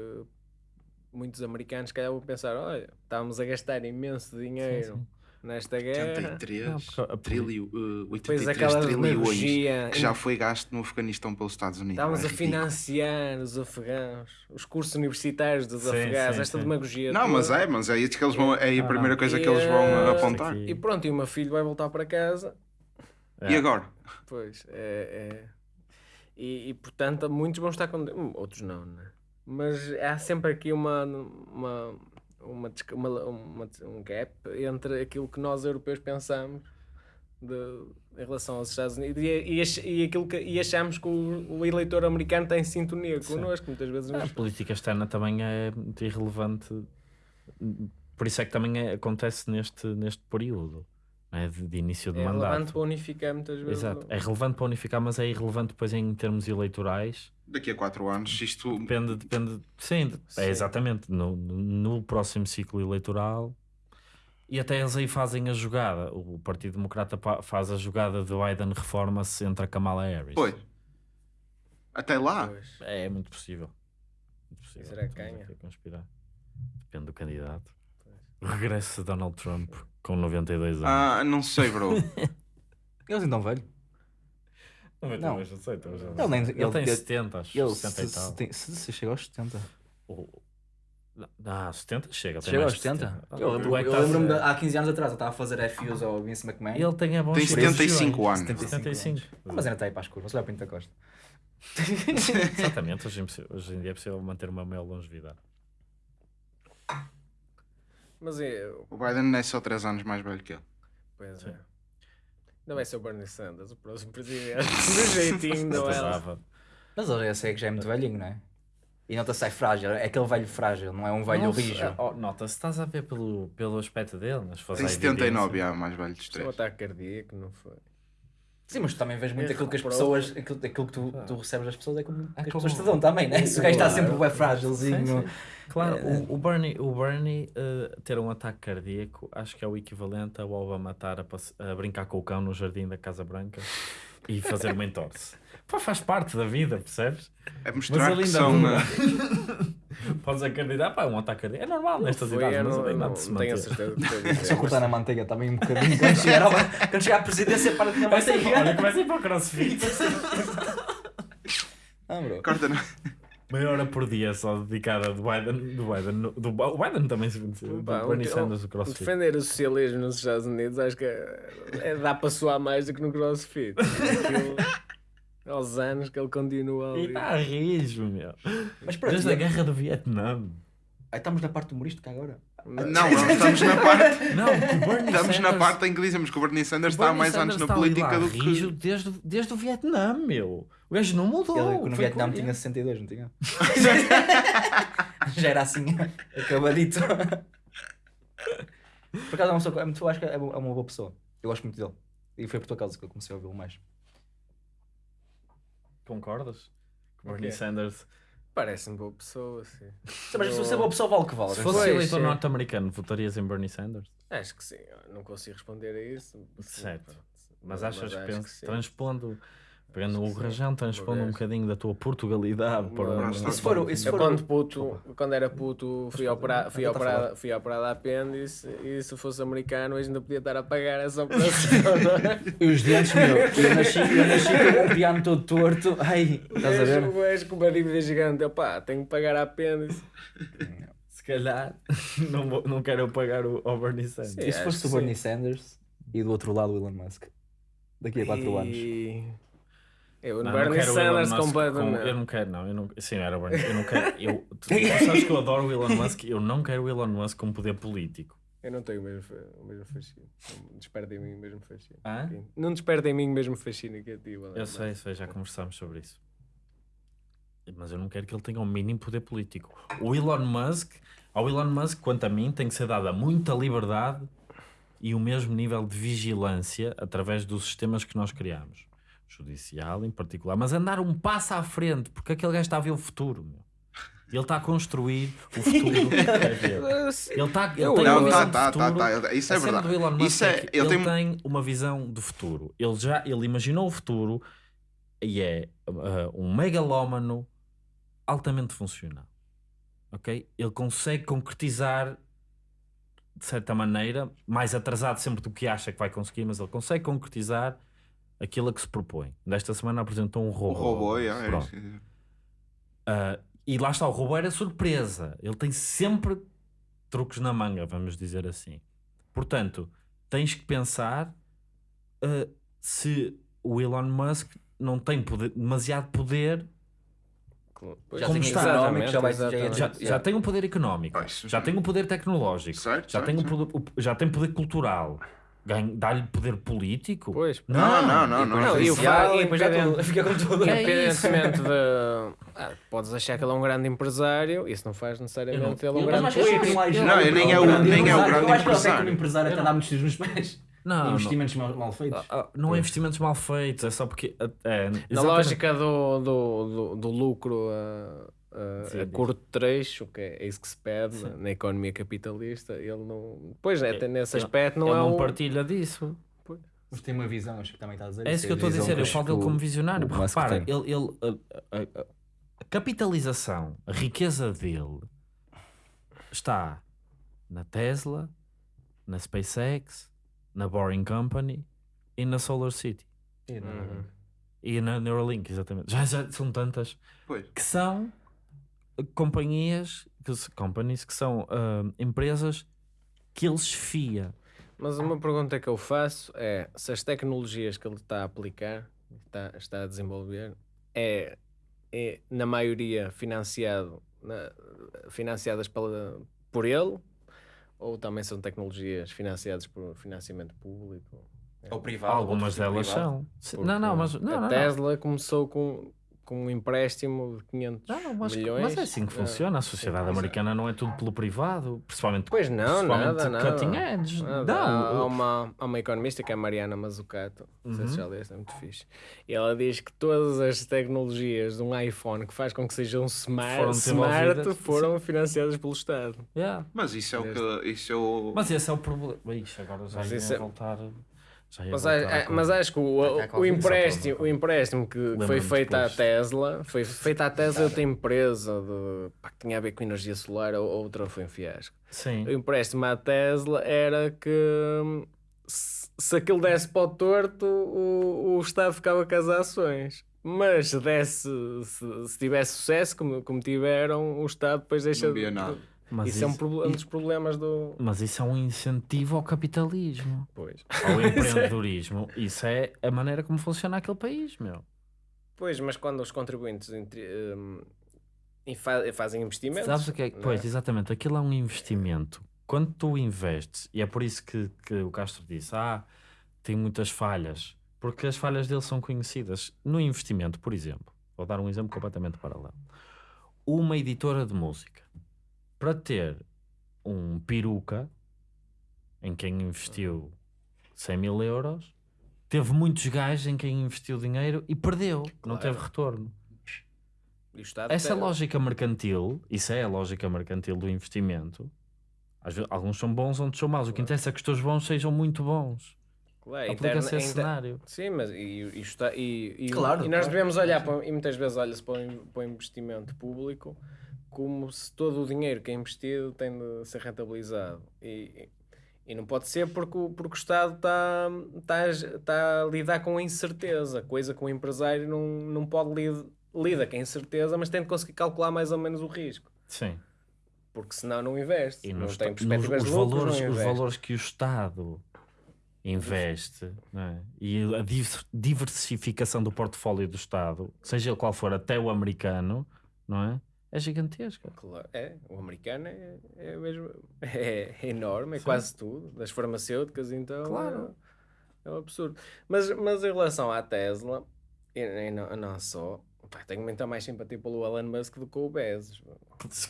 muitos americanos se calhar vão pensar, olha, estávamos a gastar imenso dinheiro sim. Nesta guerra. 83 Não, porque trilho, uh, Depois 83 aquela trilhões demagogia. que já foi gasto no Afeganistão pelos Estados Unidos. Estávamos É a financiar os afegãos, os cursos universitários dos Sim, afegãos, sim, esta sim. demagogia. Não, mas toda. é, mas é isso que eles vão. É a Não, primeira coisa que eles vão apontar. Aqui- E pronto, e o meu filho vai voltar para casa É. E agora? Pois, é. é. E, e, portanto, muitos vão estar com. hum, Outros não, né? Mas há sempre aqui uma. uma, uma, uma, uma- um gap entre aquilo que nós europeus pensamos de- em relação aos Estados Unidos e, e, e aquilo que, e achamos que o, o eleitor americano está em sintonia connosco, muitas vezes A política externa também é muito irrelevante, por isso é que também é- acontece neste, neste período é? de, de início de é relevante mandato. para unificar muitas vezes. Exato, é relevante para unificar, mas é irrelevante depois em termos eleitorais. Daqui a 4 anos, isto. Depende, depende, sim, de- Sim. é exatamente no, no- próximo ciclo eleitoral. E até eles aí fazem a jogada. O Partido Democrata faz a jogada de Biden reforma-se entre a Kamala Harris. Pois. Até lá. Pois. É, muito possível. Muito possível. Será que ganha? Depende do candidato. Regressa Donald Trump com 92 anos. Ah, não sei, bro. Eles ainda velho. não, não. não. sei, então já- Ele nem- ele, ele- tem ele- 70, acho. Ele 70 e se, tal. se, tem- se, se chega aos 70. O- Ah, 70 chega. Chega aos de 70? Ah, Eu o lembro- é que eu tá- lembro-me de há 15 anos atrás, eu estava a fazer FUs ao Vince McMahon. Ele tem a bons Tem 75 anos. 75. Ah, mas ainda está aí para as curvas, olha para Pinta Costa. Exatamente, hoje, hoje em dia é possível manter uma maior longevidade. Mas é. O Biden é só 3 anos mais velho que ele. Pois Sim. é. Ainda vai ser o Bernie Sanders, o próximo presidente. Do jeitinho, não é? Mas já sei que já é muito velhinho, não é? E nota-se é frágil, é aquele velho frágil, não é um velho Nossa, rijo. oh, Nota-se, estás a ver pelo, pelo aspecto dele, mas Tem a 79, evidência. é, mais velho dos Foi um três. ataque cardíaco, não foi? Sim, mas tu também vês muito É, aquilo que as pessoas, aquilo, aquilo que tu, tu recebes das pessoas é como que as pessoas te dão também, né? Se o gajo está sempre bem frágilzinho. Sim, sim. Claro, o, o Bernie, o Bernie eh, ter um ataque cardíaco acho que é o equivalente ao Obama estar a, a brincar com o cão no jardim da Casa Branca e fazer uma entorse. Pá, faz parte da vida, percebes? É Mas mostrar ele que ainda são. eh, Podes acreditar, pá, um ataque cardíaco. É normal nestas Foi, idades, eu mas não, não, de se não tenho a certeza do Só mas- cortar na manteiga também um bocadinho. Quando chegar, ao- quando chegar à presidência, para de ser, manteiga. olha, começa a ir para o crossfit. Ah, bro. Corta na... Meia hora por dia só dedicada do Biden. Do Biden, do, o Biden também se. Pá, Do Bernie Sanders do crossfit. Defender o socialismo nos Estados Unidos acho que é, é- dá para suar mais do que no CrossFit. Aquilo, aos anos que ele continua E ali. está a rijo, meu. Mas pronto, Desde a e- guerra do Vietnã. aí estamos na parte humorística agora. Não, não, estamos na parte. Não, que o Bernie Estamos na Sanders- parte em que dizemos que o Bernie Sanders o está há mais Sanders anos na política do rijo que. desde, desde o Vietnã, meu. O gajo não mudou. Ele no Vietnã com- tinha 62, não tinha? Já era assim, acabadito. Por acaso é uma pessoa, é muito, eu acho que é uma é uma boa pessoa. Eu gosto muito dele. E foi por tua causa que eu comecei a ouvi-lo mais. Concordas? Que Bernie? Sanders. Parece-me boa pessoa, sim. Mas se você é boa pessoa, vale o que vale. Se fosse Pois, eleitor sim. norte-americano, votarias em Bernie Sanders? Acho que sim, eu não consigo responder a isso. Certo. Mas achas que, sim. transpondo, pegando o rajão, transpondo um vez. bocadinho da tua Portugalidade para E for- e Eu for- quando puto, quando era puto, fui, opera, fui, tá operado, fui operado a apêndice e se fosse americano hoje ainda podia estar a pagar essa operação, é? E os dentes, meu. Eu nasci, eu nasci com o piano todo torto. Ai, estás a ver? O gajo com uma dívida gigante, opá, tenho que pagar a apêndice. Se calhar não, vou- não quero eu pagar o, ao Bernie Sanders. Sim. E se fosse o Bernie sim. Sanders e do outro lado o Elon Musk? Daqui a 4 anos. Eu, Não, Bernie não quero o Elon Sanders Musk com- completamente. eu não quero, não. Eu não, sim, era Bernie. Eu não quero. Eu, tu, tu sabes que eu adoro o Elon Musk. Eu não quero o Elon Musk com poder político. Eu não tenho o mesmo, o mesmo fascínio. Não desperta em mim o mesmo fascínio. Hã? Não desperta em mim o mesmo fascínio que a ti. Elon Eu Musk. sei, sei, já conversámos sobre isso. Mas eu não quero que ele tenha o mínimo poder político. O Elon Musk, ao Elon Musk, quanto a mim, tem que ser dada muita liberdade e o mesmo nível de vigilância através dos sistemas que nós criamos. Judicial em particular. Mas andar um passo à frente, porque aquele gajo está a ver o futuro. Meu. Ele está a construir o futuro. Ele, está, ele tem Não, uma tá, visão tá, de tá, futuro. tá, Isso é verdade. do Elon Musk Isso é, é, ele ele, tem tem uma visão de futuro. Ele já ele imaginou o futuro e é uh, um megalómano altamente funcional. Ok? Ele consegue concretizar de certa maneira, mais atrasado sempre do que acha que vai conseguir, mas ele consegue concretizar aquilo a que se propõe. Desta semana apresentou um o robô. robô, é, é. Ah, e lá está, o robô era surpresa. Ele tem sempre truques na manga, vamos dizer assim. Portanto, tens que pensar ah, se o Elon Musk não tem poder- demasiado poder, Já Como está? económico, já vai exatamente. já, já tem um poder económico, Ah, já já- tem um poder tecnológico, Certo, já, certo, tem um poder, já tem poder cultural. Ganha- Dá-lhe poder político? Pois. Não, não, não, não. Não, e o e depois já tudo- fica com tudo. É. Independentemente de. Ah, podes achar que ele é um grande empresário, isso não faz necessariamente Eu não- ele um eu- grande político. mais Não, eu nem é o- nem é o Eu grande acho que ele até empresário. empresário até dá muitos tiros nos pés. Não, Investimentos mal, mal feitos. não, ah, não é investimentos mal feitos, é só porque. ah, é, Na lógica do, do, do, do lucro a, a- Sim, a curto trecho, que é isso que se pede na, na economia capitalista, ele não. Pois é, até nesse ele- aspecto não ele é não um. partilha disso. Mas tem uma visão, acho que também está a dizer. É isso que eu estou a dizer. Eu falo dele como visionário. porque Repara, ele, ele- a, a- a- capitalização, a riqueza dele está na Tesla, na SpaceX, na Boring Company e na Solar City. Uhum. E na Neuralink, exatamente. Já, já são tantas Pois. que são uh, companhias, que, companies, que são ah, empresas que ele esfia. Mas uma pergunta que eu faço é se as tecnologias que ele está a aplicar, está, está a desenvolver, é, é na maioria financiado, na- financiadas pela, por ele ou também são tecnologias financiadas por financiamento público? Ou privado. Algumas delas privado. são. Porque Não, não, mas. Não, a não, não. Tesla começou com, com um empréstimo de 500 Não, mas, milhões. mas é assim que Ah, funciona. A sociedade é. americana não é tudo pelo privado, principalmente, Pois não, principalmente nada, nada. cutting edge. Nada. Não, Há, uma, há uma economista que é a Mariana Mazzucato, não sei se Uhum. já leste, é muito fixe. E ela diz que todas as tecnologias de um iPhone que faz com que seja um smart, Foram smart foram financiadas pelo Estado. Yeah. Mas isso é o que. Isso é o. Mas esse é o problema. Ixi, agora já Mas ia isso é- voltar. Mas, a- à mas acho que o, à o, Covid, empréstimo, o empréstimo que foi feito à depois. Tesla foi feito à Tesla outra empresa de, pá, que tinha a ver com energia solar, ou outra foi um fiasco. Sim. O empréstimo à Tesla era que hum, se, se aquilo desse para o torto, o, o Estado ficava com as ações. Mas se desse, se, se tivesse sucesso, como, como tiveram, o Estado depois deixa. Não via nada. Mas isso, é um, isso- um dos problemas do. Mas isso é um incentivo ao capitalismo, Pois. ao empreendedorismo. Isso é a maneira como funciona aquele país, meu. Pois, mas quando os contribuintes entre- fa- fazem investimentos. Sabes o que é? Pois, exatamente. Aquilo é um investimento. Quando tu investes, e é por isso que, que o Castro disse: ah, tem muitas falhas, porque as falhas dele são conhecidas. No investimento, por exemplo, vou dar um exemplo completamente paralelo. Uma editora de música para ter um peruca em quem investiu 100 mil euros, teve muitos gajos em quem investiu dinheiro e perdeu, não Claro. teve retorno. E o Estado Essa tem- lógica mercantil, isso é a lógica mercantil do investimento. Às vezes, alguns são bons, outros são maus. O que interessa é que os teus bons sejam muito bons. Claro, Aplica-se esse cenário. Sim, mas e, e, está, e, e, Claro, e nós claro. devemos olhar para, e muitas vezes olha-se para, para o investimento público como se todo o dinheiro que é investido tem de ser rentabilizado. E, e não pode ser porque, o- porque o Estado está, está, está a lidar com a incerteza, coisa que o empresário não, não pode lidar lida com a incerteza, mas tem de conseguir calcular mais ou menos o risco. Sim. Porque senão não investe. E não tem perspectivas os, de lucros, valores, os valores que o Estado investe é? e a div- diversificação do portfólio do Estado, seja ele qual for, até o americano, não é? É gigantesca. Claro, é, o americano é, é, mesmo, é, é enorme, é Sim. quase tudo, das farmacêuticas, então Claro. é, é um absurdo. Mas, mas em relação à Tesla, e, e não, não só, pá, tenho muita mais simpatia pelo Elon Musk do que o Bezos.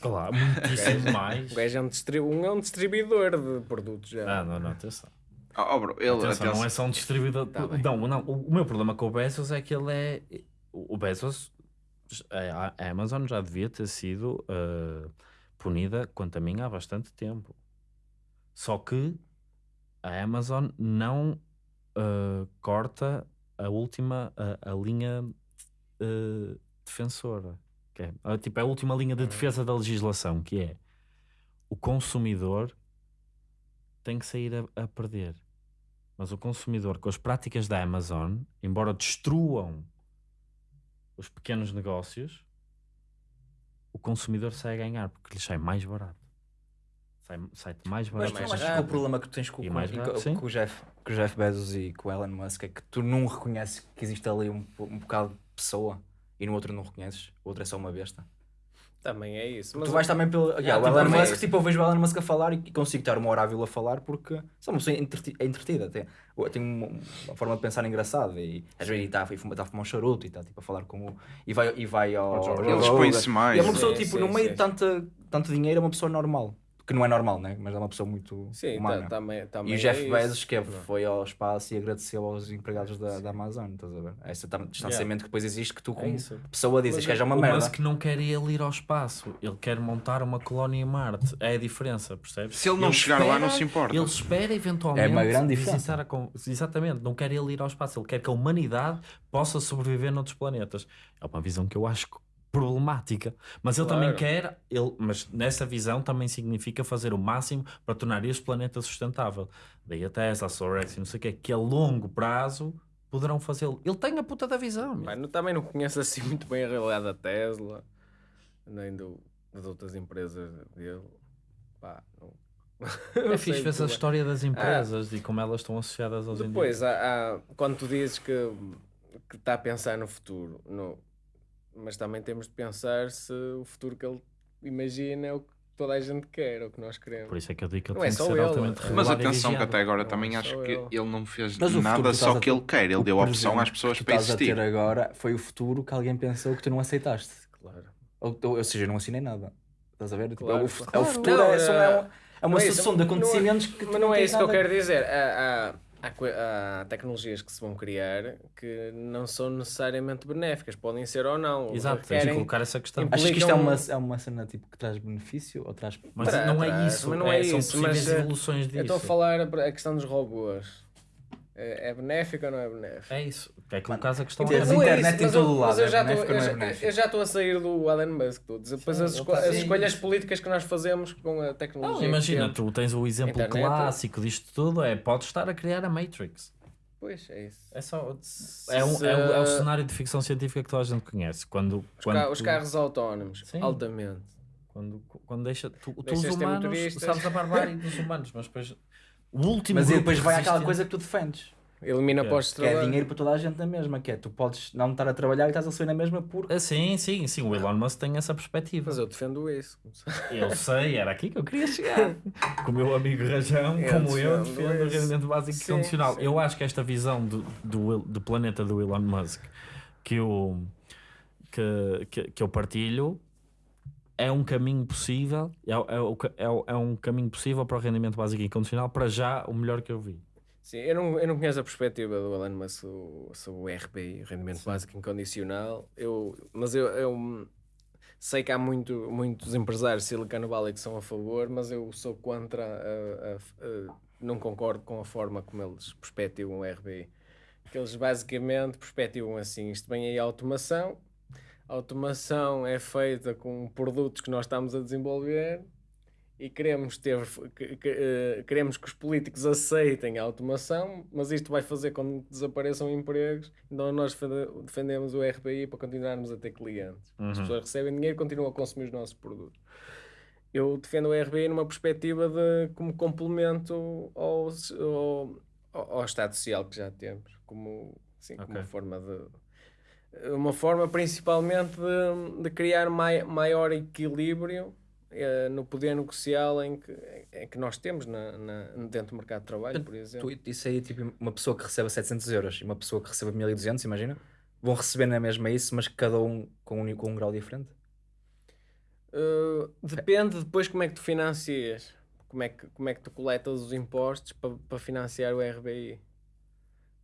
Claro, muitíssimo mais. O gajo é um, distri um, é um distribuidor de produtos já. Ah, não, não, atenção. Oh, oh, bro, ele, Atenção, atenção. não é só um distribuidor. Tá não, não, o o meu problema com o Bezos é que ele é. O Bezos, a Amazon já devia ter sido eh, punida, quanto a mim, há bastante tempo. Só que a Amazon não eh, corta a última, a, a linha eh, defensora. Que é, tipo, a última linha de defesa da legislação, que é o consumidor tem que sair a, a perder. Mas o consumidor, com as práticas da Amazon, embora destruam os pequenos negócios, o consumidor sai a ganhar porque lhe sai mais barato. Sai- Sai-te mais Mas barato. mais não achas que o rápido. problema que tu tens com, com- mais com- com o Jeff, com o Jeff Bezos e com o Elon Musk é que tu não reconheces que existe ali um, um bocado de pessoa e no outro não reconheces, o outro é só uma besta. Também é isso. Mas tu vais também pelo. Yeah, o tipo, Elon é Musk, tipo, eu vejo o Elon Musk a falar e consigo estar uma hora a a falar porque só uma pessoa é entretida. Tem, tem uma, uma forma de pensar engraçada e às vezes está a fumar, tá a fumar um charuto e está tipo, a falar com o. E vai, e vai ao. Ele expõe-se mais. E é uma pessoa, Sim, tipo, sim, no meio sim. de tanto, tanto dinheiro, é uma pessoa normal. Que não é normal, né? Mas é uma pessoa muito Sim, humana. tá, também, também E o Jeff é. Bezos que é- foi ao espaço e agradeceu aos empregados da, da Amazon, estás a ver? Esse distanciamento que depois existe que tu É como isso. pessoa dizes Mas que é já uma o merda. Musk não quer ele ir ao espaço, ele quer montar uma colónia em Marte. É a diferença, percebes? Se ele não chegar lá, não se importa. Ele espera eventualmente É uma grande diferença. con- Exatamente, não quer ele ir ao espaço, ele quer que a humanidade possa sobreviver noutros planetas. É uma visão que eu acho problemática, mas ele também Claro. quer, ele, mas nessa visão também significa fazer o máximo para tornar este planeta sustentável. Daí a Tesla, a Sorex e não sei o que, que a longo prazo poderão fazê-lo. Ele tem a puta da visão. não- também não conheço assim muito bem a realidade da Tesla, nem do, das outras empresas dele. Pá, não, É fixe ver a história das empresas e como elas estão associadas aos Depois, há, há- quando tu dizes que, que está a pensar no futuro, no, mas também temos de pensar se o futuro que ele imagina é o que toda a gente quer, é o que nós queremos. Por isso é que eu digo que ele Não é tem que só ser ele, altamente é- Mas atenção que até agora Não, também só acho que eu. ele não fez o nada que só a que ele quer. Ele O deu a opção às pessoas que para estás a existir. ter agora foi o futuro que alguém pensou que tu não aceitaste. Claro. Ou, ou, ou seja, eu não assinei nada. Estás a ver? Tipo, Claro, é, o, claro. é o futuro, Não, é, é- é, uma- é uma é sucessão de não é- acontecimentos que tu Mas não é isso que eu quero dizer. Há, há, há tecnologias que se vão criar que não são necessariamente benéficas, podem ser ou não. Exato, tens de colocar essa questão. Achas que isto é uma, é uma cena tipo, que traz benefício ou traz. Mas Tra- não é traz, isso, mas não é são isso, possíveis mas, eh, evoluções disso. Eu estou a falar a questão dos robôs. É, é benéfico ou não é benéfico? É isso, é que colocares a questão Tens é- Não é internet em todo lado, mas eu é já estou- eu é já- estou a sair do Elon Musk. Estou a dizer, depois Sim, as, esco- as escolhas políticas que nós fazemos com a tecnologia. Não, imagina, tu tens o exemplo Internet. clássico disto tudo, é podes estar a criar a Matrix. Pois, é isso. É só. É, um, é, o, é o cenário de ficção científica que toda a gente conhece. Quando, Os, quando, ca- os tu- carros autónomos, Sim. altamente. quando, quando deixa. Tu, tu os humanos sabes a barbárie dos humanos, mas depois. O último Mas grupo depois vai àquela resistente- coisa que tu defendes. Elimina é- postos de Que é trabalho. dinheiro para toda a gente na mesma, que é tu podes não estar a trabalhar e estás a sair na mesma por. Ah, sim, sim, sim. O Elon Musk tem essa perspectiva. Mas eu defendo isso. Eu sei, era aqui que eu queria chegar. Com o meu amigo Rajão, Eu como eu, defendo o rendimento básico Sim, condicional. sim. Eu acho que esta visão do, do, do planeta do Elon Musk que eu, que, que, que eu partilho é um caminho possível, é, é, é, é um caminho possível para o rendimento básico incondicional, para já o melhor que eu vi. Sim, eu não, eu não conheço a perspectiva do Alan mas sobre, sobre o RBI, o rendimento básico incondicional, eu, mas eu, eu sei que há muito, muitos empresários Silicon Valley que são a favor, mas eu sou contra, a- a- a- não concordo com a forma como eles perspectivam o RBI. Que eles basicamente perspectivam assim, isto vem aí a automação, a automação é feita com produtos que nós estamos a desenvolver e queremos ter que- que, eh, queremos que os políticos aceitem a automação, mas isto vai fazer com que desapareçam empregos, então nós defende- defendemos o RBI para continuarmos a ter clientes. As pessoas recebem dinheiro e continuam a consumir os nossos produtos. Eu defendo o RBI numa perspectiva de como complemento ao, ao, ao Estado Social que já temos, como, sim, como Ok. uma forma de uma forma principalmente de, de criar mai, maior equilíbrio eh, no poder negocial em que, em que nós temos na, na- dentro do mercado de trabalho, por exemplo. Tu, isso aí, tipo, uma pessoa que receba 700 euros e uma pessoa que receba 1200, imagina, vão receber na mesma isso, mas cada um com um, com um grau diferente. Uh, depende depois como é que tu financias, como é que, como é que tu coletas os impostos para para financiar o RBI.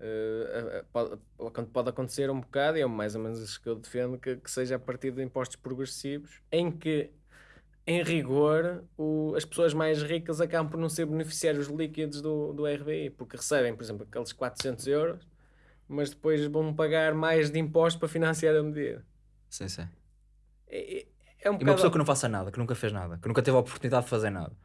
Uh, a- a- pode, pode- pode acontecer um bocado, e é mais ou menos isso que eu defendo, que, que seja a partir de impostos progressivos, em que, em rigor, o- as pessoas mais ricas acabam por não ser beneficiários líquidos do, do RBI, porque recebem, por exemplo, aqueles 400 euros, mas depois vão pagar mais de impostos para financiar a medida. Sim, sim. É, é- um E uma pessoa que não faça nada, que nunca fez nada, que nunca teve a oportunidade de fazer nada.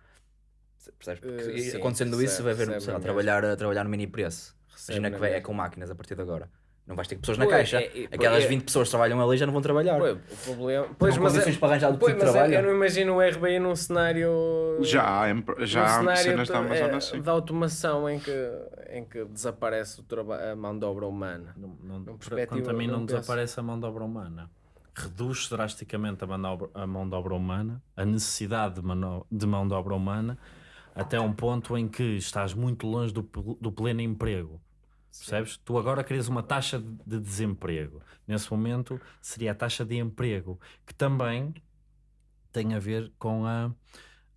Percebes? Porque Eh, sim, acontecendo isso, vai ver recebe sei lá, na trabalhar, a trabalhar no mini preço. Imagina na que é com máquinas a partir de agora. Não vais ter pessoas na Pois, caixa. é- é- Aquelas é- 20 pessoas que trabalham ali já não vão trabalhar. Pois, o problema. Pois, mas, condições é, para arranjar do pois, tipo de mas é- trabalho. eu não imagino o RBI num cenário. Já há, já há cenário cenas de, da Amazon é, assim. de automação em que, em que desaparece a mão de obra humana. Não, quanto a mim não não desaparece a mão de obra humana. Reduz drasticamente a mão de obra, a mão de obra humana, a necessidade de, mano- de mão de obra humana, até um ponto em que estás muito longe do, do pleno emprego. Percebes? Tu agora querias uma taxa de- de desemprego. Nesse momento seria a taxa de emprego, que também tem a ver com a.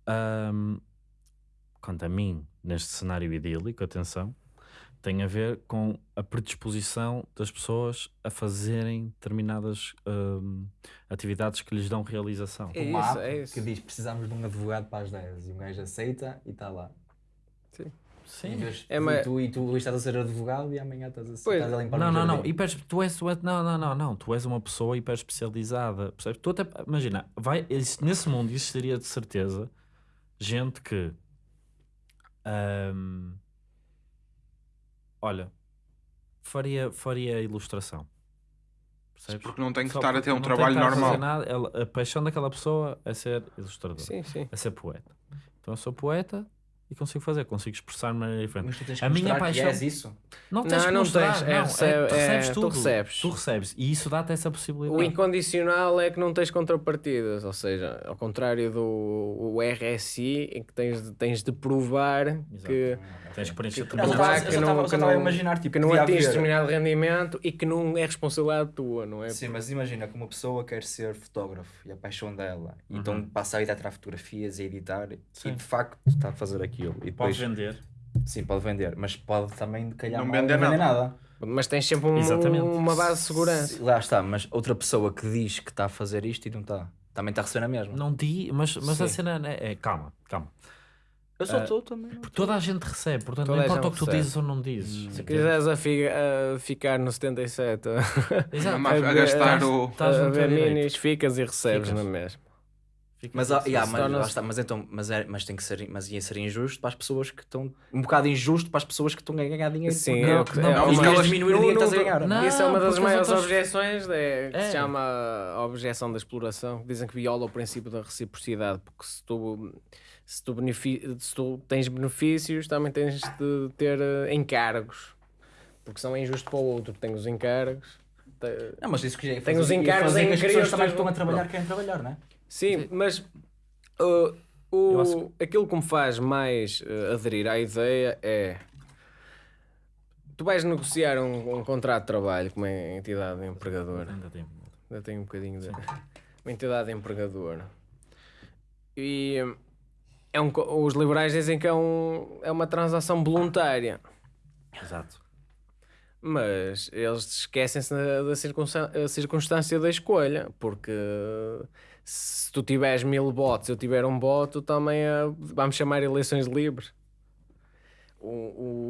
ahm, quanto a mim, neste cenário idílico, atenção, tem a ver com a predisposição das pessoas a fazerem determinadas atividades que lhes dão realização. É Uma isso, app é isso. que diz precisamos de um advogado para as 10 e um gajo aceita e está lá. Em Sim. vez- É, tu, mas- tu, e tu hoje estás a ser advogado e amanhã estás a, Pois. estás a limpar Não, não, não. Hiper, tu és, não, não, não, não. Tu és uma pessoa hiper especializada. Percebes? Tu até, imagina, vai, nesse mundo existiria de certeza gente que. olha, faria, faria ilustração. Percebes? Porque não tem que Só estar a ter um trabalho normal. nada, ela- a paixão daquela pessoa é ser ilustrador, Sim, sim. é ser poeta. Então eu sou poeta e consigo fazer, consigo expressar de maneira diferente. Mas tu tens que A minha mostrar que paixão- és isso. Não Não, tens que não mostrar, tens, é não, recebe- tu recebes é, tu tudo. recebes. Tu recebes. E isso dá-te essa possibilidade. O incondicional é que não tens contrapartidas, ou seja, ao contrário do o RSI, em que tens de, tens de provar que, Tens que preencher que, Não, provar eu que não, que não- imaginar, tipo, que não atinges determinado rendimento e que não é responsabilidade tua, não é? Sim, mas imagina que uma pessoa quer ser fotógrafo e a paixão dela, então passa a ir a tirar fotografias e editar e de facto está a fazer aquilo. E depois, Podes vender. sim, pode vender, mas pode também calhar Não vender não vender nada. nada. Mas tens sempre um- uma base de segurança. Lá está, mas outra pessoa que diz que está a fazer isto e não está, também está a receber a mesma. Não di, mas, mas a cena é, é- Calma, calma. Eu só estou também. Porque toda a gente recebe, portanto Toda não a importa o que tu recebe. dizes ou não dizes. Se quiseres a, fi- a ficar no 77 a, Exato. A, a gastar a- o. Estás a no teu ver minis, ficas e recebes Ficas. na mesma. Fica Mas, ah, yeah, mas, está, mas, então, mas, é, mas tem que ser, mas ia ser injusto para as pessoas que estão, um bocado injusto para as pessoas que estão a ganhar dinheiro. Sim, Não, é o que- não, é não, uma- e elas diminuir o dinheiro que estás a ganhar. Não, Isso é uma das maiores objeções, é, que É. se chama a objeção da exploração. Dizem que viola o princípio da reciprocidade, porque se tu, se tu, benefi- se tu tens benefícios, também tens de ter eh, encargos, porque são injusto para o outro, que tem os encargos. Não, mas isso que já ia Tem os encargos em que as pessoas os também que estão a trabalhar querem trabalhar, não é? Sim, mas uh, o, acho aquilo que me faz mais uh, aderir à ideia é tu vais negociar um, um contrato de trabalho com uma entidade empregadora. Ainda tem. Ainda tenho um bocadinho de. Uma entidade empregadora. E é um, os liberais dizem que é, um, é uma transação voluntária. Exato. Mas eles esquecem-se da, circunstância da escolha, porque se tu tiveres mil votos, eu tiver um voto, também é- vamos chamar eleições livres. O,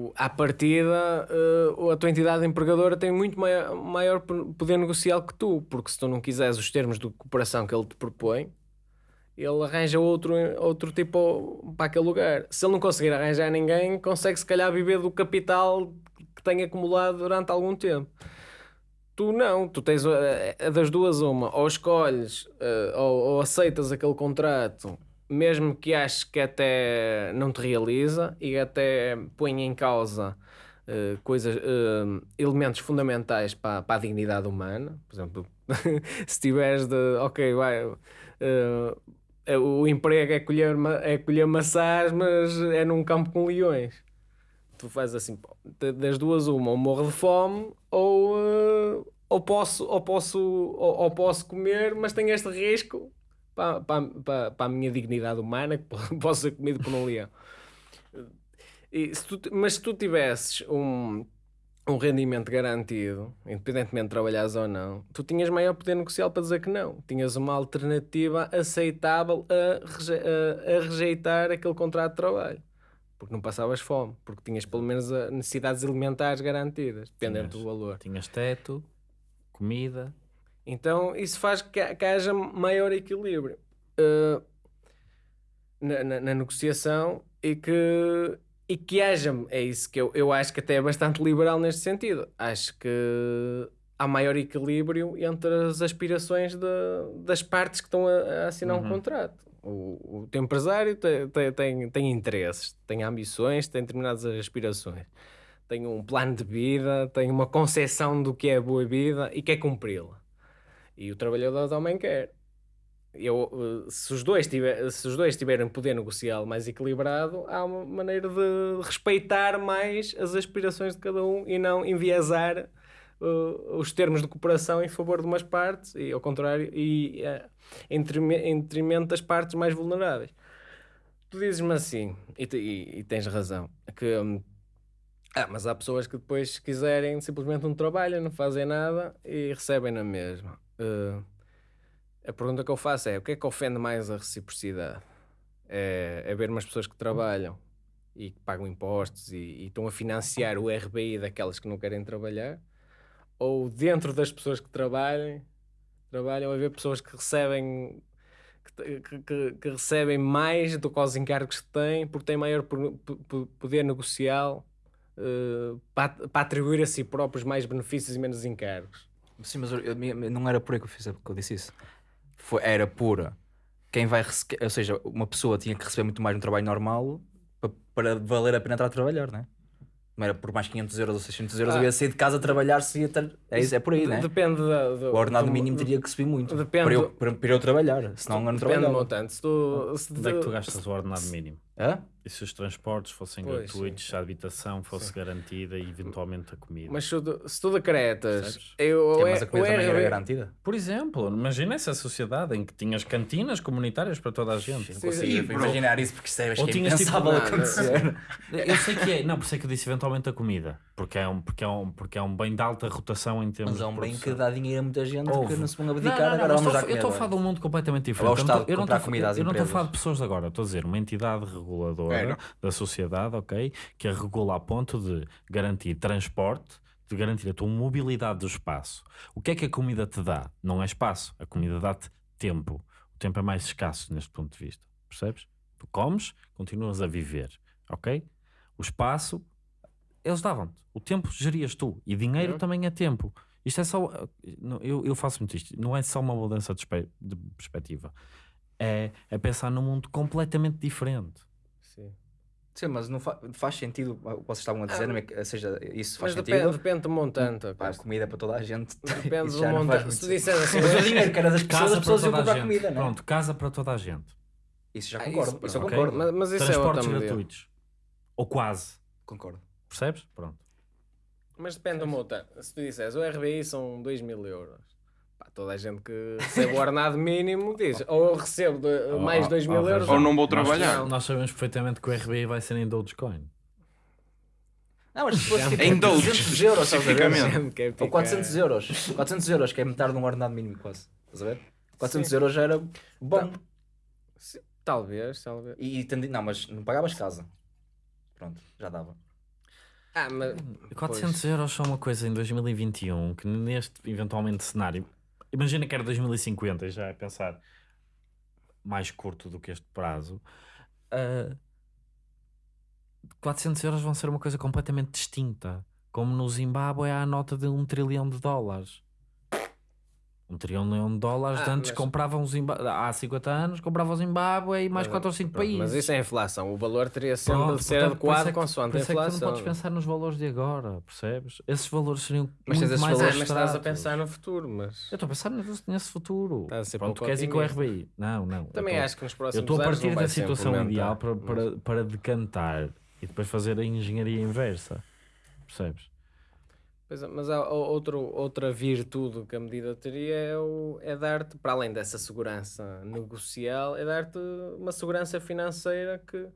o, à partida, eh, a tua entidade empregadora tem muito maior, maior poder negocial que tu, porque se tu não quiseres os termos de cooperação que ele te propõe, ele arranja outro, outro tipo para aquele lugar. Se ele não conseguir arranjar ninguém, consegue se calhar viver do capital que tem acumulado durante algum tempo. Tu não, tu tens eh, eh, das duas uma, ou escolhes eh, ou, ou aceitas aquele contrato, mesmo que aches que até não te realiza e até põe em causa eh, coisas, eh, elementos fundamentais para, para a dignidade humana. Por exemplo, se tiveres de, ok, vai, eh, o emprego é colher, é colher maçãs, mas é num campo com leões. Tu fazes assim, das duas uma, ou morro de fome, ou, eh, ou, posso, ou, posso, ou, ou posso comer, mas tenho este risco para, para, para, a minha dignidade humana, que po- posso ser comido por um leão. E se tu- mas se tu tivesses um, um rendimento garantido, independentemente de trabalhares ou não, tu tinhas maior poder negocial para dizer que não. Tinhas uma alternativa aceitável a, reje- a- a rejeitar aquele contrato de trabalho. Porque não passavas fome, porque tinhas pelo menos necessidades alimentares garantidas, dependendo Tinhas. do valor. Tinhas teto, comida. Então isso faz que, que haja maior equilíbrio uh, na, na- na negociação e que, e que haja, é isso que eu, eu acho que até é bastante liberal neste sentido. Acho que há maior equilíbrio entre as aspirações de- das partes que estão a, a assinar um Uhum. contrato. O, o teu empresário tem, tem, tem, tem interesses, tem ambições, tem determinadas aspirações. Tem um plano de vida, tem uma concepção do que é boa vida e quer cumpri-la. E o trabalhador também quer. Eu, eh, se, os dois tiver, se os dois tiverem poder negocial mais equilibrado, há uma maneira de respeitar mais as aspirações de cada um e não enviesar eh, os termos de cooperação em favor de umas partes e ao contrário, e eh, em detrime- em detrimento das partes mais vulneráveis. Tu dizes-me assim, e, e- e tens razão, que hum, ah, mas há pessoas que depois, se quiserem, simplesmente não trabalham, não fazem nada e recebem na mesma. Uh, a pergunta que eu faço é: o que é que ofende mais a reciprocidade? É, é ver umas pessoas que trabalham e que pagam impostos e, e estão a financiar o RBI daquelas que não querem trabalhar? Ou dentro das pessoas que trabalham a ver pessoas que recebem que, que- que- recebem mais do que os encargos que têm porque têm maior po- po- poder negocial eh, para, para atribuir a si próprios mais benefícios e menos encargos. Sim, mas eu- não era por aí que eu, fiz, que eu disse isso. Foi, era pura. Quem vai ou seja, uma pessoa tinha que receber muito mais no trabalho normal para, para valer a pena estar a trabalhar, né? Não era por mais 500 euros ou 600 euros, Ah. eu ia sair de casa a trabalhar, se ia ter... é, isso, é por aí, De- né? Depende da, do, O ordenado do- mínimo teria que subir muito Depende para, eu, do- para, para eu trabalhar, senão eu não Depende do montante. Se tu, se Onde é que tu tu- gastas o ordenado mínimo? Hã? E se os transportes fossem Pois, gratuitos, sim, se a habitação fosse garantida e eventualmente a comida? Mas se tu, se tu decretas, Percebes? eu, Que é, mas a comida também era RB garantida. Por exemplo, imagina essa sociedade em que tinhas cantinas comunitárias para toda a gente. Não Sim, consigo sim. imaginar isso porque isso é, acho Ou que é tinhas tipo acontecer. Eu sei que é, não, por isso é que eu disse eventualmente a comida, porque é um, porque é um, porque é um bem de alta rotação em termos Mas é um bem que dá dinheiro a muita gente Houve. porque não se vão Não, abdicar, não, não, agora mas vamos estou- Eu estou a falar de um mundo completamente diferente. Eu não estou- não não a falar de pessoas agora, estou a dizer uma entidade reguladora Era. da sociedade, ok? Que a regula a ponto de garantir transporte, de garantir a tua mobilidade do espaço. O que é que a comida te dá? Não é espaço, a comida dá-te tempo. O tempo é mais escasso neste ponto de vista, percebes? Tu comes, continuas a viver, ok? O espaço, eles davam-te. O tempo gerias tu. E dinheiro Uhum. também é tempo. Isto é só. Eu, eu faço muito isto. Não é só uma mudança de, de perspectiva. É, é pensar num mundo completamente diferente. Sim. Sim, mas não fa- faz sentido o que vocês estavam a dizer, não é que- ou seja, isso faz Mas sentido. depende, do montante. Pá, comida para toda a gente. Depende Isso do montante. Se disseres assim, Mas o dinheiro que era das pessoas, as pessoas iam comprar comida, não é? Pronto, casa para toda a gente. Isso já Ah, concordo, isso, isso eu ok. concordo. Mas, mas isso é Transportes outra medida. gratuitos. Ou quase. Concordo. Percebes? Pronto. Mas depende do montante. Se tu disseres o RBI são 2 mil euros, toda a gente que recebe o ordenado mínimo diz ou eu recebo de- mais oh, 2 mil euros Ou não vou Nós- trabalhar. Nós, sabemos perfeitamente que o RBI vai ser em Dogecoin. Não, mas se fosse tipo Em Doge, 300 euros, especificamente. Quer Ou picar. 400 euros. 400 euros, que é metade de um ordenado mínimo quase. Estás a ver? 400 euros já era bom. Sim, Talvez, talvez. E, tendi- não, mas não pagavas casa. Pronto, já dava. Ah, mas 400 euros são uma coisa em 2021 que neste eventualmente cenário, imagina que era 2050, já é pensar mais curto do que este prazo, ah, 400 euros vão ser uma coisa completamente distinta. Como no Zimbábue há a nota de um trilhão de dólares. Um trilhão de dólares Ah, antes mas- compravam o Zimbábue, há 50 anos comprava o Zimbábue e mais 4 ou 5 Pronto, países. Mas isso é inflação. O valor teria sempre Pronto, de ser portanto, adequado é que- consoante a isso é que tu inflação. não podes pensar nos valores de agora, percebes? Esses valores seriam Mas muito mais valores- mas estás a pensar no futuro, mas Eu estou a pensar nesse, futuro. Estás a ser Pronto, pouco queres ir com o. RBI? Não, não. também eu tô- acho que nos Eu próximos estou a anos partir da situação ideal para, para, para decantar e depois fazer a engenharia inversa. Percebes? Pois é, mas há outro, outra virtude que a medida teria é, o- é dar-te, para além dessa segurança negocial, é dar-te uma segurança financeira que.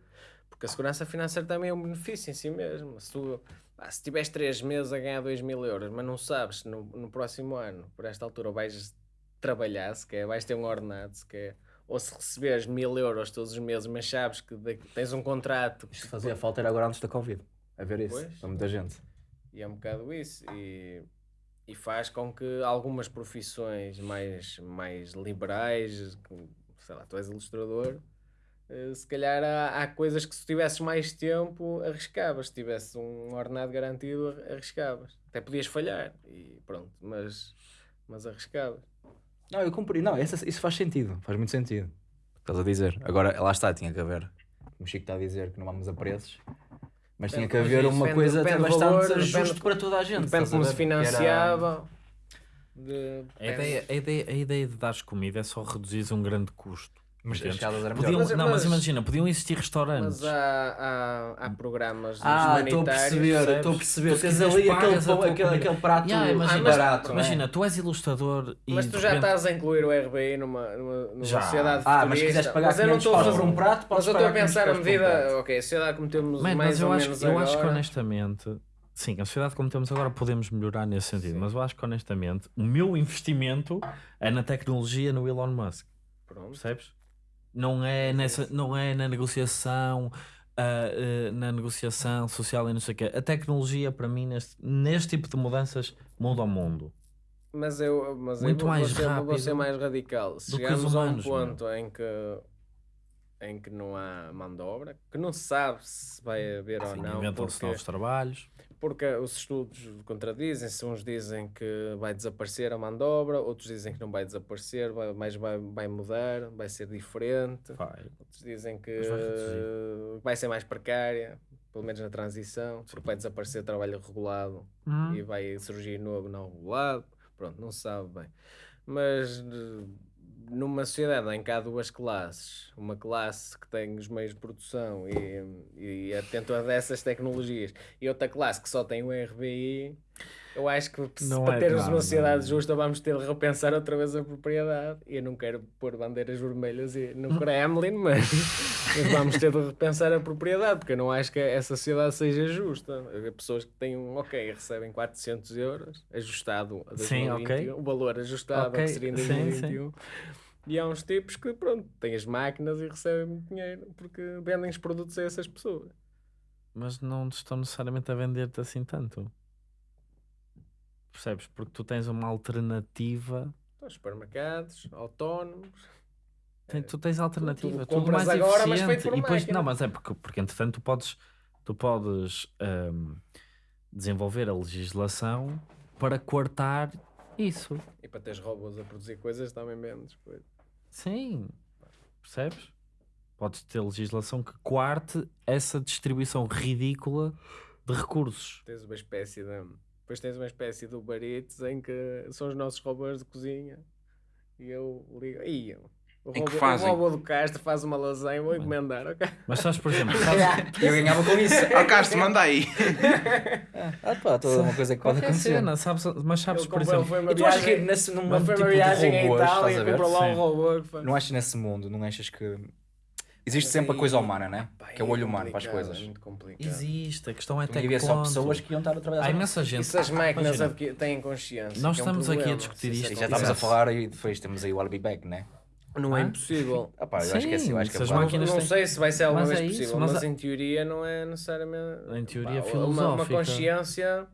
Porque a segurança financeira também é um benefício em si mesmo. Se tu pá, se tiveres 3 meses a ganhar 2 mil euros, mas não sabes no, no próximo ano, por esta altura, vais trabalhar, se quer, vais ter um ordenado, se quer, ou se receberes mil euros todos os meses, mas sabes que tens um contrato Isto fazia falta era agora antes da Covid. A ver isso. Pois. Para muita gente. E é um bocado isso. E, e faz com que algumas profissões mais, mais liberais, sei lá, tu és ilustrador, eh, se calhar há, há coisas que se tivesses mais tempo arriscavas. Se tivesse um ordenado garantido, ar- arriscavas. Até podias falhar, e pronto, mas, mas arriscavas. Não, eu cumpri. Não, essa- isso faz sentido. Faz muito sentido. Estás a dizer. Agora, lá está, tinha que haver. O Chico está a dizer que não vamos a preços. Mas tinha que haver uma coisa até bastante valor, justo depende- para toda a gente. Depende como se financiava. de- A ideia, a, ideia, a ideia de dares comida é só reduzir um grande custo. Mas as escadas eram Podiam- melhores. Mas- não, mas mas- imagina, podiam existir restaurantes. Mas há, há, há programas Ah, estou a perceber, estou a perceber. Tu Tens ali aquele, a pão- aquele, aquele prato Yeah, imagina, barato. é? Imagina, tu és ilustrador e. Mas tu já repente- estás a incluir o RBI numa, numa, numa Já. sociedade Ah, mas se futurista. quiseres pagar Mas eu não 500 estou a por um prato, podes Mas eu estou a pensar na 500 paus por um medida, ok, a sociedade como temos Man, mais mas eu ou acho, menos eu agora... acho que honestamente, sim, a sociedade como temos agora podemos melhorar nesse sentido, Sim. mas eu acho que honestamente o meu investimento é na tecnologia no Elon Musk, Pronto. percebes? Não é, nessa, não é na negociação, ah, ah, na negociação social e não sei o quê. A tecnologia para mim neste, neste tipo de mudanças muda o mundo. Mas eu, mas Muito eu vou, mais vou, ser, vou rápido ser mais radical. Se chegamos a um ponto em que, em que não há mão de obra, que não se sabe se vai haver ou Sim, não, Inventam-se porque, novos trabalhos. Porque os estudos contradizem-se. Uns dizem que vai desaparecer a mão de obra, outros dizem que não vai desaparecer, vai, mas vai, vai mudar, vai ser diferente. Vai. Outros dizem que vai vai ser mais precária, pelo menos na transição, porque vai desaparecer trabalho regulado Hum. e vai surgir novo não regulado. Pronto, não se sabe bem. Mas eh, numa sociedade em que há duas classes, uma classe que tem os meios de produção e, e atento a dessas tecnologias, e outra classe que só tem o RBI, eu acho que Não para é termos uma sociedade não. justa vamos ter de repensar outra vez a propriedade. E eu não quero pôr bandeiras vermelhas e- no Kremlin, mas, mas vamos ter de repensar a propriedade, porque eu não acho que essa sociedade seja justa. Pessoas que têm um, ok, recebem 400 euros, ajustado a Sim, 2021, ok. o valor ajustado Ok, ao que seria em sim, 2021. E há uns tipos que, pronto, têm as máquinas e recebem muito dinheiro porque vendem os produtos a essas pessoas. mas não estão necessariamente a vender-te assim tanto. Percebes? Porque tu tens uma alternativa. Então, supermercados, autónomos. Tem- tu tens alternativa, tu tudo compras mais agora, mas eficiente. feito por e depois, máquina. não, mas é porque, porque entretanto tu podes, tu podes ahm, desenvolver a legislação para cortar isso. E para teres robôs a produzir coisas também vendes coisas. Sim, percebes? Podes ter legislação que quarte essa distribuição ridícula de recursos. Tens uma espécie de. Depois tens uma espécie de Uber Eats em que são os nossos robôs de cozinha. E eu ligo. Ih, O Em que robô, fazem? o robô do Castro faz uma lasanha, vou encomendar, ok? Mas sabes, por exemplo, sabes, Eu ganhava com isso. Ó Castro, manda aí. Ah, pá, toda uma coisa que pode acontecer. cena, sabes, mas sabes, por exemplo, foi uma E tu achas que nesse, num mundo foi tipo uma de viagem em robôs, Itália a e ver? comprou lá um robô que faz. Não achas nesse mundo, não achas que existe Mas sempre a aí- coisa humana, né? Pá, Que é o é olho humano para as coisas. É muito complicado. existe, a questão é até que havia só pessoas que iam estar a trabalhar Há imensa gente. E se as máquinas Imagina, têm consciência? Nós que é um estamos aqui a problema, discutir isso isto. E é já estamos a falar e depois temos aí o I'll be back, né? Não é Hã? impossível. Ah, pá, eu acho que é assim, eu acho que Sim, é máquinas não têm- sei se vai ser alguma Mas vez é isso, possível, mas mas, a- em teoria não é necessariamente. Em teoria Pá, Uma, uma filosófica. consciência.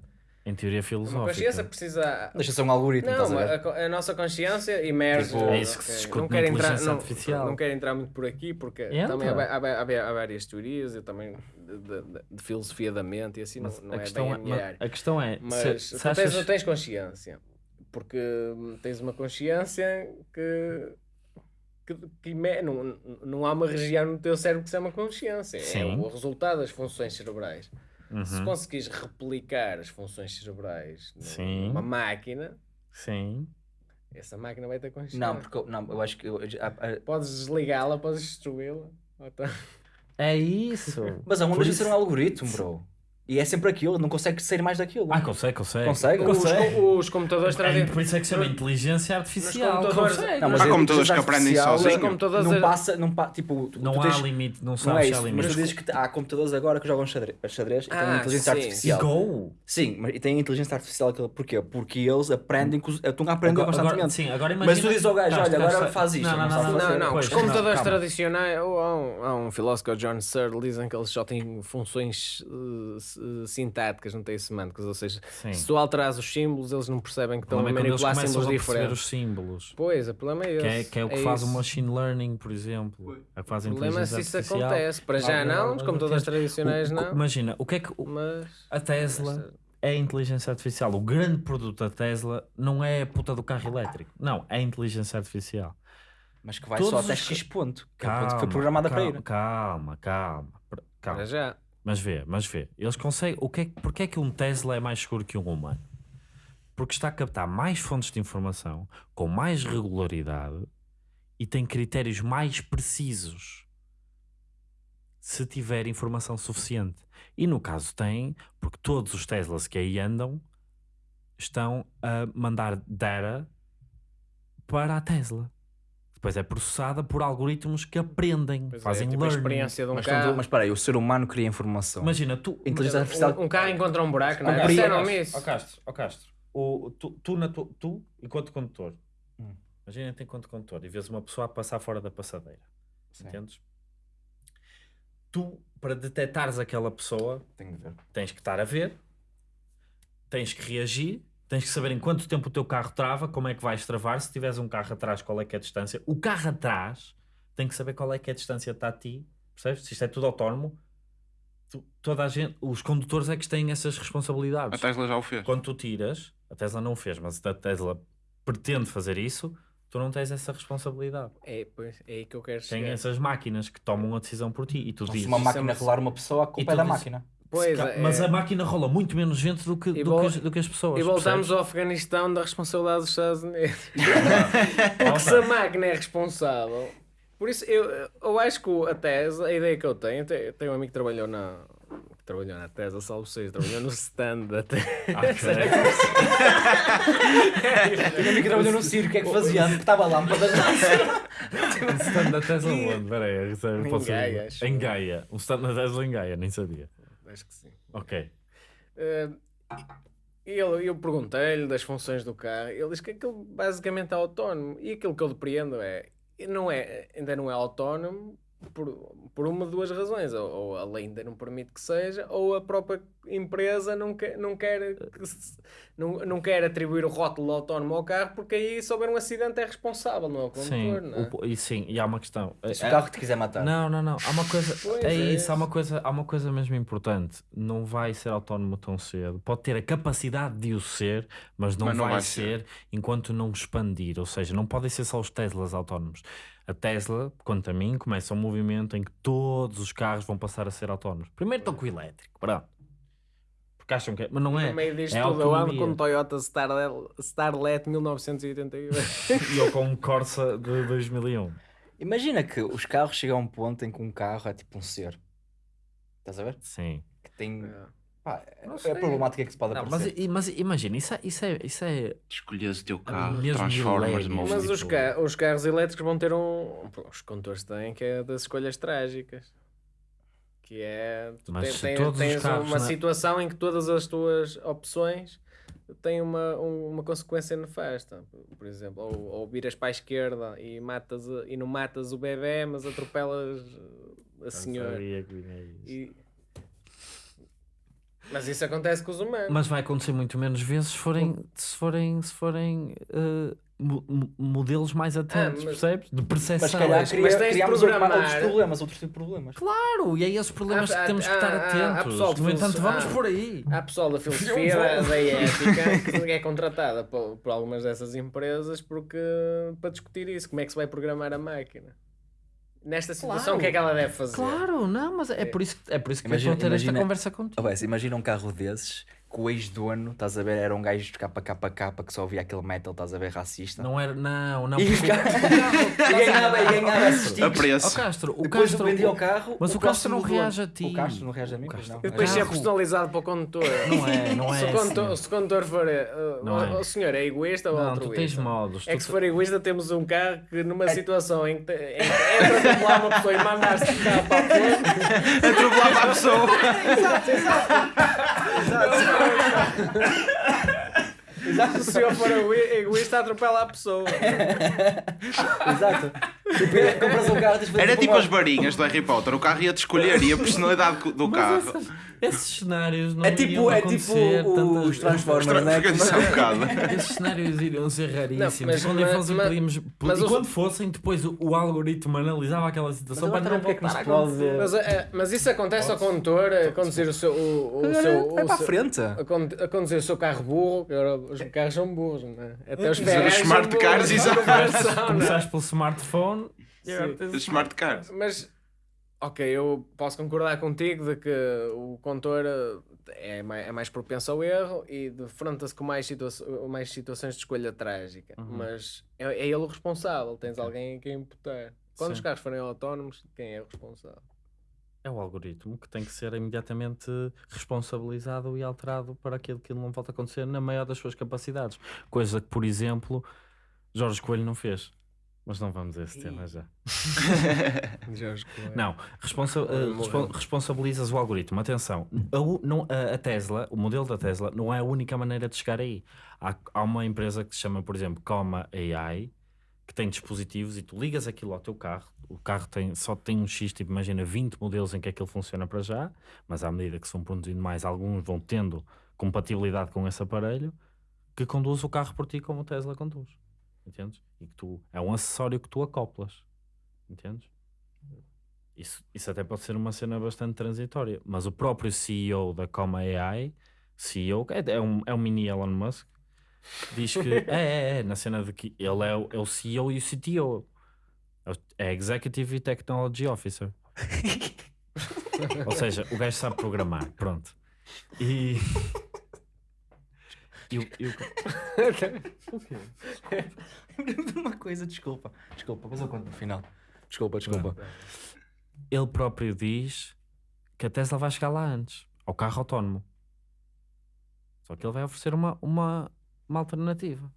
Em teoria Uma filosófica. consciência precisa. Deixa ser um algoritmo, Não, a a, a nossa consciência emerge. Tipo, É isso que se discute não na quero entrar, não, artificial. não quero entrar muito por aqui porque Entra. também há, há, há- há- várias teorias eu também de, de- de- filosofia da mente e assim Mas não, não a, é questão bem é, a a questão é, Mas se, tu, se tens, achas... tu tens consciência porque hum, tens uma consciência que, que, que não, não há uma região no teu cérebro que se chama consciência. É Sim. o resultado das funções cerebrais. Se Uhum, conseguires replicar as funções cerebrais Sim. numa máquina, Sim. essa máquina vai ter consciência. Não, porque eu, não, eu acho que. eu- a- a- Podes desligá-la, podes destruí-la. então- É isso. mas a onda isso- ser um algoritmo, bro. E é sempre aquilo, não consegue sair mais daquilo. Ah, consegue, consegue. Consegue? Os, Consegue. com- os computadores É, trazem. por isso é que se chama inteligência artificial. computadores- Consegue. Não, mas Há a computadores que aprendem artificial sozinho. Os computadores Não é- passa, não pa, tipo, tu, Não tu há tens, limite, não Não sabes é se há isso, mas tu dizes que há computadores agora que jogam xadrez, xadrez e têm Ah, inteligência sim, artificial. E Go? Sim, mas e têm inteligência artificial. Porquê? Porque eles aprendem, os- estão a aprender constantemente. agora- sim, agora imagina... Mas tu dizes ao gajo, olha, agora está. faz isto, Não, não, não não, não. Não, não, os não, computadores tradicionais, ou há um, filósofo, que é o John Searle, dizem que eles só têm funções eh, sintáticas, não têm semânticas, ou seja, Sim. se tu alterares os símbolos, eles não percebem que O estão a é manipular símbolos a diferentes. os símbolos. Pois, o problema é esse. Que é, que é o que faz o isso. machine learning, por exemplo. É o que faz a O problema é se isso artificial. acontece. Para já Ah, não, mas o computadores que é- tradicionais o- o- não. Imagina, o que é que o- Mas. a Tesla é a inteligência artificial. O grande produto da Tesla não é a puta do carro elétrico. Não, é a inteligência artificial. Mas que vai Todos só até os- X ponto. Que é o Calma, ponto que foi programada para calma, ir. Calma, calma, calma. Para já. Mas vê, mas vê. Eles conseguem. O que é, porque é que um Tesla é mais seguro que um humano? Porque está a captar mais fontes de informação, com mais regularidade e tem critérios mais precisos. Se tiver informação suficiente. E no caso tem, porque todos os Teslas que aí andam estão a mandar data para a Tesla. Depois é processada por algoritmos que aprendem, Pois é, fazem tipo a learning. experiência de um Mas, mas espera aí, o ser humano cria informação. Imagina, tu. Inteligência artificial. Um, um carro encontra um buraco, não é? Compre- Disseram-me isso. Ó Castro, ó Castro, o, tu, tu, na tu, tu, enquanto condutor, Hum. imagina-te enquanto condutor e vês uma pessoa a passar fora da passadeira, Sim. entendes? Tu, para detectares aquela pessoa, Tenho de ver. tens que estar a ver, tens que reagir, tens que saber em quanto tempo o teu carro trava, como é que vais travar, se tiveres um carro atrás, qual é que é a distância. O carro atrás tem que saber qual é que é a distância está a ti, percebes? Se isto é tudo autónomo, tu- toda a gente, os condutores é que têm essas A responsabilidades. Tesla já o fez. Quando tu tiras, a Tesla não o fez, mas a Tesla pretende fazer isso, tu não tens essa responsabilidade. É, pois, é aí que eu quero Tem chegar. essas máquinas que tomam a decisão por ti e tu Se dizes. uma isso máquina é uma- rolar uma pessoa, a culpa é da dizes- máquina. Pois, é, mas a máquina rola muito menos gente do que, do vol- que, as, do que as pessoas. E voltamos percebes? ao Afeganistão da responsabilidade dos Estados Unidos. Porque se a máquina é responsável. Por isso, eu, eu acho que a Tesla, a ideia que eu tenho, eu tenho um amigo que trabalhou na. trabalhou na Tesla, salvo seja, trabalhou no stand da Tesla. Tinha amigo que trabalhou no circo, o que é que fazia? Estava lâmpadas. Um stand da Tesla onde? Espera aí, é- Em. Gaia. Um stand da Tesla em Gaia, nem sabia. Acho que sim. Ok. E ele, eu perguntei-lhe das funções do carro, ele diz que aquilo basicamente é autónomo. E aquilo que eu depreendo é, não é ainda não é autónomo por, por uma de duas razões. Ou, ou a lei ainda não permite que seja, ou a própria empresa não quer, não quer, que se- não, não quer atribuir o rótulo autónomo ao carro, porque aí se houver um acidente é responsável, não é o Sim, condutor. não é? o- e sim, e há uma questão. Se o É- carro te quiser matar. Não, não, não. Há uma coisa. Pois é é isso, há isso. uma coisa, há uma coisa mesmo importante. Não vai ser autónomo tão cedo. Pode ter a capacidade de o ser, mas não, Mas não vai, vai ser, enquanto não expandir. Ou seja, não podem ser só os Teslas autónomos. A Tesla, quanto a mim, começa um movimento em que todos os carros vão passar a ser autónomos. Primeiro estão com o elétrico, pronto. Porque acham que é, mas não é. No meio disto é tudo, eu ando com um Toyota Starlet, Starlet 1988. E eu com um Corsa de 2001. Imagina que os carros chegam a um ponto em que um carro é tipo um ser. Estás a ver? Sim. Que tem. É. Pá, é é problemática que se pode Não, mas, aparecer. i- mas imagina, isso é, isso é, isso é Escolhes o teu carro, mesmo transformas numa Mas tipo- os, ca- os carros elétricos vão ter um. Os condutores têm que é das escolhas trágicas. Que é. Tu Mas te- se tens, todos os tens carros uma na- situação em que todas as tuas opções têm uma, um- uma consequência nefasta. Por exemplo, ou, ou viras para a esquerda e, matas, e não matas o bebê, mas atropelas a senhora. Sabia que vinha isso. E- Mas isso acontece com os humanos. Mas vai acontecer muito menos vezes se forem, se forem, se forem mo- mo- modelos mais atentos, Ah, mas- percebes? De percepção. Mas calhar mas cria, tens de criamos programar. outros problemas, outros tipos de problemas. Claro, e é esses problemas Ah, que temos que ah, estar ah, ah, atentos. pessoal no entanto, vamos ah. por aí. Há pessoal da filosofia da, da ética que é contratada por, por algumas dessas empresas porque, para discutir isso, como é que se vai programar a máquina. Nesta situação, Claro. o que é que ela deve fazer? Claro, não, mas é É. por isso, que- é por isso que Imagina- eu estou a ter esta imagina- conversa contigo. Oh, imagina um carro desses que o ex-dono, estás a ver, era um gajo de capa que só ouvia aquele metal, estás a ver, racista. Não era, não, não. E porque o- o E ganhava, e ganhava esses A preço. Ó Castro, o Depois Castro, vendia o carro. mas o Castro próximo não reage a ti. O Castro não reage a mim, O pois Castro- não. E depois ser personalizado para o condutor. Não é, não se, é o condutor assim. se o condutor for. uh, Não o, é. o senhor é egoísta ou Não, altruísta? tu tens modos. É que se for egoísta, temos um carro que numa situação em que, é para atropelar uma pessoa e mandar-se para a frente, Atropelar para a pessoa. Se o senhor for egoísta, atropela a pessoa. Exato. Tipo, é, compras um carro, Era tipo uma- as varinhas do Harry Potter. O carro ia-te escolher e a personalidade do Mas carro. essa- esses cenários não É tipo, iriam é tipo tantas os Transformers, não é? Há um bocado. Esses cenários iriam ser raríssimos. mas- quando mas- fossem, mas- podíamos. mas e os- quando fossem, depois o, o algoritmo analisava aquela situação para não é voltar a nos pode- acontecer. Mas, é, mas isso acontece ao condutor a conduzir o seu. O, o seu Vai o para a seu- frente. a con- a conduzir o seu carro burro, que agora os carros são burros, não é? Até os Os Ferraris são smart cars, exato. não é? Começaste pelo smartphone Smart cars. Mas, ok, eu posso concordar contigo de que o condutor eh, é mais, é mais propenso ao erro e defronta-se com mais, situa mais situações de escolha trágica. Uhum. Mas é, é ele o responsável, tens alguém a quem imputar. Quando Sim. os carros forem autónomos, quem é o responsável? É o algoritmo que tem que ser imediatamente responsabilizado e alterado para que aquilo não volte a acontecer na maior das suas capacidades. Coisa que, por exemplo, Jorge Coelho não fez. Mas não vamos a esse tema já. Não, responsa respon- responsabilizas o algoritmo. Atenção, a, não- a- a Tesla, o modelo da Tesla, não é a única maneira de chegar aí. Há, há uma empresa que se chama, por exemplo, Coma AI, que tem dispositivos e tu ligas aquilo ao teu carro. O carro tem, só tem um X, tipo, imagina 20 modelos em que aquilo funciona para já, mas à medida que se vão produzindo mais, alguns vão tendo compatibilidade com esse aparelho, que conduz o carro por ti como o Tesla conduz. Entendes? E que tu, é um acessório que tu acoplas. Entendes? Isso, isso até pode ser uma cena bastante transitória, mas o próprio CEO da Coma AI, CEO, é, é, um, é um mini Elon Musk, diz que é, é, é, na cena de que ele é o, é o CEO e o CTO, é Executive Technology Officer. Ou seja, o gajo sabe programar, pronto. E. e o- e o- Lembrei-me de uma coisa, desculpa. Desculpa, mas eu conto no final. Desculpa, desculpa. ele próprio diz que a Tesla vai chegar lá antes, ao carro autónomo. Só que ele vai oferecer uma, uma, uma alternativa.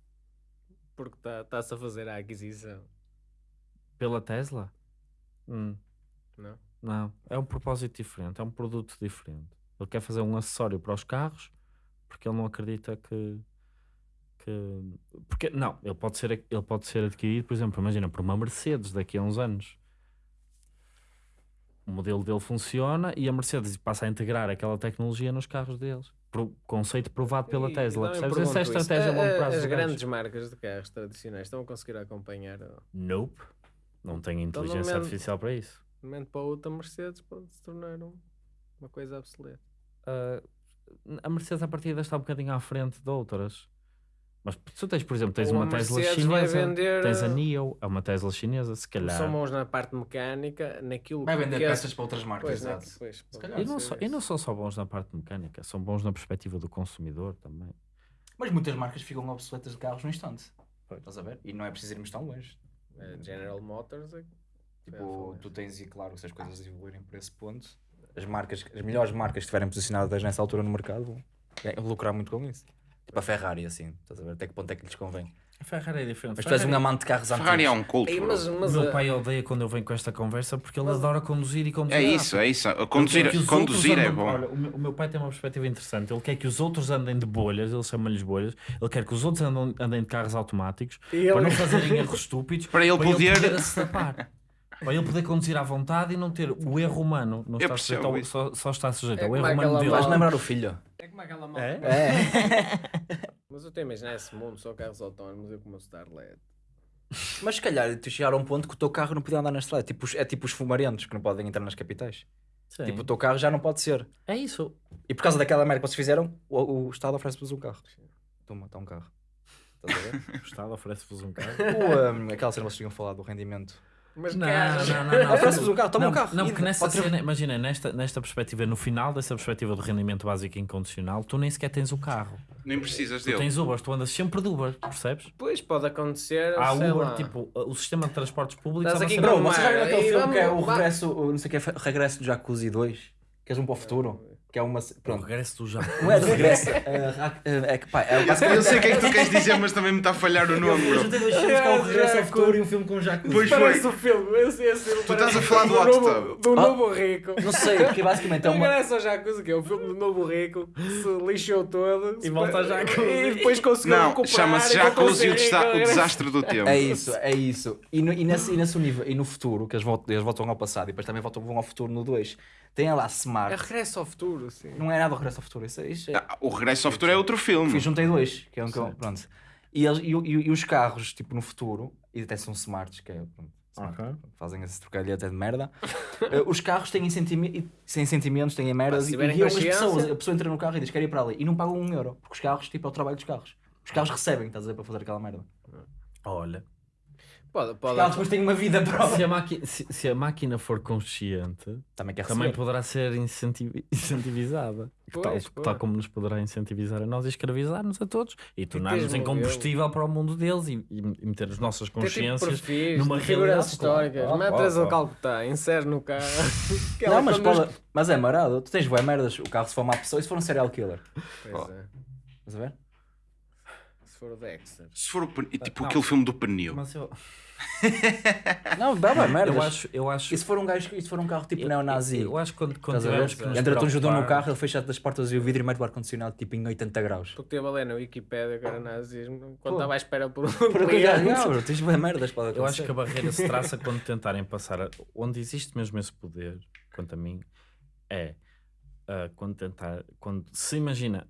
Porque está-se a fazer a aquisição, Pela Tesla? Hum, não? não, é um propósito diferente, é um produto diferente. Ele quer fazer um acessório para os carros porque ele não acredita que. que porque, não, ele pode, ser, ele pode ser adquirido, por exemplo, imagina, por uma Mercedes daqui a uns anos. O modelo dele funciona e a Mercedes passa a integrar aquela tecnologia nos carros deles. Pro, conceito provado pela E- Tesla. Percebes? Essa é a estratégia a longo A- a- prazo. As grandes marcas de carros tradicionais estão a conseguir acompanhar. Nope. Não tem Então, inteligência momento- artificial para isso. De um momento para o outro, a Mercedes pode se tornar um- uma coisa obsoleta. Ah, a Mercedes a partida está um bocadinho à frente de outras. Mas se tu tens, por exemplo, tens uma a Tesla chinesa, vender, tens a uh, NIO, é uma Tesla chinesa, se calhar. São bons na parte mecânica, naquilo Vai vender que é- peças para outras marcas, exato. E não, só, e não são só bons na parte mecânica, são bons na perspectiva do consumidor também. Mas muitas marcas ficam obsoletas de carros no instante. Pois. Estás a ver? E não é preciso irmos tão longe. A General Motors é- Tipo, tu tens, e claro, se as coisas evoluírem por esse ponto, as marcas, as melhores marcas que estiverem posicionadas nessa altura no mercado vão é, lucrar muito com isso. Tipo a Ferrari, assim, estás a ver? Até que ponto é que lhes convém? A Ferrari é diferente. Mas tu és um amante de carros antigos. Ferrari é um culto. Ei, mas, O mas meu a- pai odeia quando eu venho com esta conversa porque ele adora conduzir e conduzir. É rápido. isso, é isso. Ele Conduzir, conduzir é andem- bom. Olha, o, meu, pai tem uma perspectiva interessante. Ele quer que os outros andem de bolhas, ele chama-lhes bolhas. Ele quer que os outros andam, andem de carros automáticos E ele- para não fazerem erros estúpidos. Para ele poder- poder se tapar. Para ele poder conduzir à vontade e não ter o erro humano. Não está sujeito ao, só, só está sujeito É ao erro humano dele. Vais lembrar o filho. É como aquela mal. É? É. Mas eu estou a imaginar esse mundo, só carros autónomos, eu como Star LED. Mas se calhar tu chegar a um ponto que o teu carro não podia andar na estrada. Tipo, os- é tipo os fumarentos que não podem entrar nas capitais. Sim. Tipo, o teu carro já não pode ser. É isso. E por causa daquela merda que vocês fizeram, o, o Estado oferece-vos um carro. Toma, está um carro. Estás a ver? O Estado oferece-vos um carro. o, um, aquela cena que vocês tinham falado do rendimento. Mas Não, não, não, não. Oferece-vos um carro, toma não, um carro. Não, porque nessa cena, imagina, nesta, nesta perspectiva, no final dessa perspectiva do rendimento básico incondicional, tu nem sequer tens o carro. Nem precisas Tu dele. tens Uber, tu andas sempre de Uber, percebes? Pois pode acontecer. Há sei Uber, lá. tipo, o sistema de transportes públicos. Estás é aqui Bro, já mas- aquele filme que é o regresso, o, não sei o que, é, regresso do Jacuzzi 2? Que és um para o futuro? Que é uma. O Pronto. regresso do já. Não é de regresso. é, ra- é, que pá, é Eu sei o que é que tu queres dizer, mas também me está a falhar o nome, Eu juntei dois filmes que é o regresso ao futuro e um filme com o Jacuzzi. Pois Parece foi. o filme, esse, esse filme Tu estás a falar do Tub. do Ah. novo rico. Não sei, porque basicamente é uma. Regressa ao Jacuzzi, que é o filme do novo rico, se lixou todo. E volta ao Jacuzzi. E depois conseguiu Não, recuperar. chama-se e voltou a Jacuzzi ser o, o desastre do tempo. É isso, é isso. E, no, e, nesse, e nesse nível, e no futuro, que eles voltam, eles voltam ao passado e depois também voltam, vão ao futuro no 2, tem lá É Smart. regresso ao futuro, sim. Não é nada o regresso ao futuro, isso, é- isso é. Ah, O Regresso ao Futuro é outro filme. Fiz, juntei dois, que é um que eu- Pronto. E, eles, e, e, e os carros, tipo, no futuro, e até são smarts, que é. Pronto, smart, Ok. Fazem esse trocadilho até de merda. Eh, os carros têm, sentimi têm sentimentos, têm merdas e, e as pessoas. A pessoa entra no carro e diz quer ir para ali e não pagam um euro. Porque os carros, tipo, é o trabalho dos carros. Os carros recebem, estás a ver, para fazer aquela merda. Olha, Pode, pode. carros depois têm uma vida própria. se a, máquina, se, se a máquina for consciente, Também quer também poderá ser incentivi- incentivizada. Pois, tal, pois. tal como nos poderá incentivizar a nós e escravizar-nos a todos e tornar-nos em combustível para o mundo deles e, e- e meter as nossas Tem tipo consciências perfis, numa de realidade, figuras históricas. claro. Mete Claro, a claro. Calcutá, insere no carro. Não, mas, pode- mas é marado. Tu tens boé merdas. O carro se for uma pessoa e se for um serial killer. Pois é. Estás a ver? Se for o Dexter. Se for o pen- e tipo Não. aquele filme do pneu. Mas eu, Não, dá boé merdas. eu acho, eu acho, E se for um gajo, se for um carro tipo eu, neonazi? eu acho que quando, quando tivermos que nos Entra-te um judeu no carro, ele fecha das portas e o vidro e mete o ar-condicionado tipo em 80 graus. Porque teve ali na Wikipédia que era nazismo, quando estava à espera por um já, cliente. já, bro, tens boé merdas para Eu acho que a barreira se traça quando tentarem passar. a- onde existe mesmo esse poder, quanto a mim, é ah, quando tentar. Quando se imagina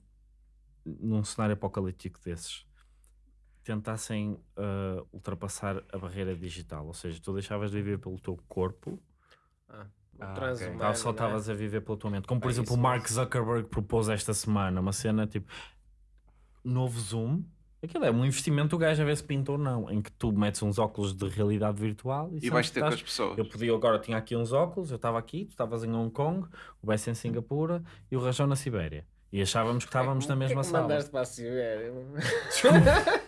num cenário apocalíptico desses, tentassem ah, ultrapassar a barreira digital, ou seja, tu deixavas de viver pelo teu corpo, Ah, Ah, o transhumano, tal, só é? estavas a viver pela tua mente. Como por É exemplo isso o Mark Zuckerberg propôs esta semana, uma cena tipo novo Zoom. Aquilo é um investimento, o gajo a ver se pinta ou não, em que tu metes uns óculos de realidade virtual e, E vais ter com estás- as pessoas. eu podia agora, tinha aqui uns óculos, eu estava aqui, tu estavas em Hong Kong, o Bess em Singapura e o Rajão na Sibéria. E achávamos que estávamos na Porquê mesma que sala. mandaste para a Sibéria?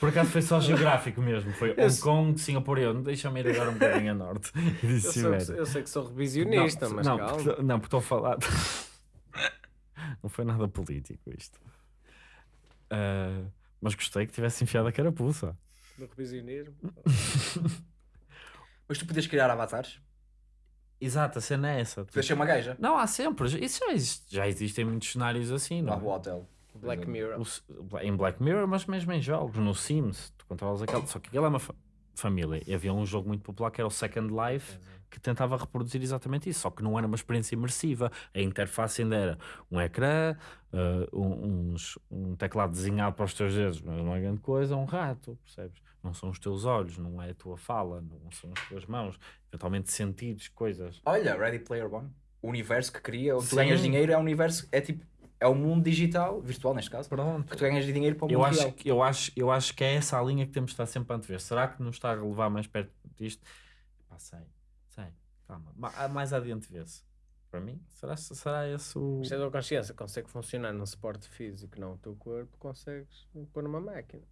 Por acaso foi só geográfico mesmo. Foi Hong Kong, Singapura e eu. Deixa-me ir agora um bocadinho a norte. E disse Eu, sou- eu sei que sou revisionista, não, mas não, calma. porque- não, porque estou a falar. não foi nada político isto. Ah, mas gostei que tivesse enfiado a carapuça. Do revisionismo. Mas tu podias criar avatares? Exato, a cena é essa. Podias ser uma gaja? Não, há sempre. Isso já, existe, já existem muitos cenários assim, não Não, é? o hotel. Black Mirror. O- em Black Mirror, mas mesmo em jogos, no Sims, tu controlas aquele. Só que aquilo é uma fa- família. E havia um jogo muito popular que era o Second Life, que tentava reproduzir exatamente isso, só que não era uma experiência imersiva. A interface ainda era um ecrã, um, uns- um teclado desenhado para os teus dedos, mas não é grande coisa, um rato, percebes? Não são os teus olhos, não é a tua fala, não são as tuas mãos, eventualmente sentidos, coisas. Olha, Ready Player One. O universo que cria, onde tu ganhas dinheiro é um universo, é tipo, é o mundo digital, virtual neste caso, Pronto. que tu ganhas dinheiro para o mundo Eu acho, real. que- eu, acho, eu acho que é essa a linha que temos de estar sempre a antever. Será que nos está a levar mais perto disto? Pá, sei, sei, calma. Ma- Mais adiante vê-se. Para mim, será, será esse o. Isto é da consciência, consegue funcionar num suporte físico, não o teu corpo, consegues pôr numa máquina.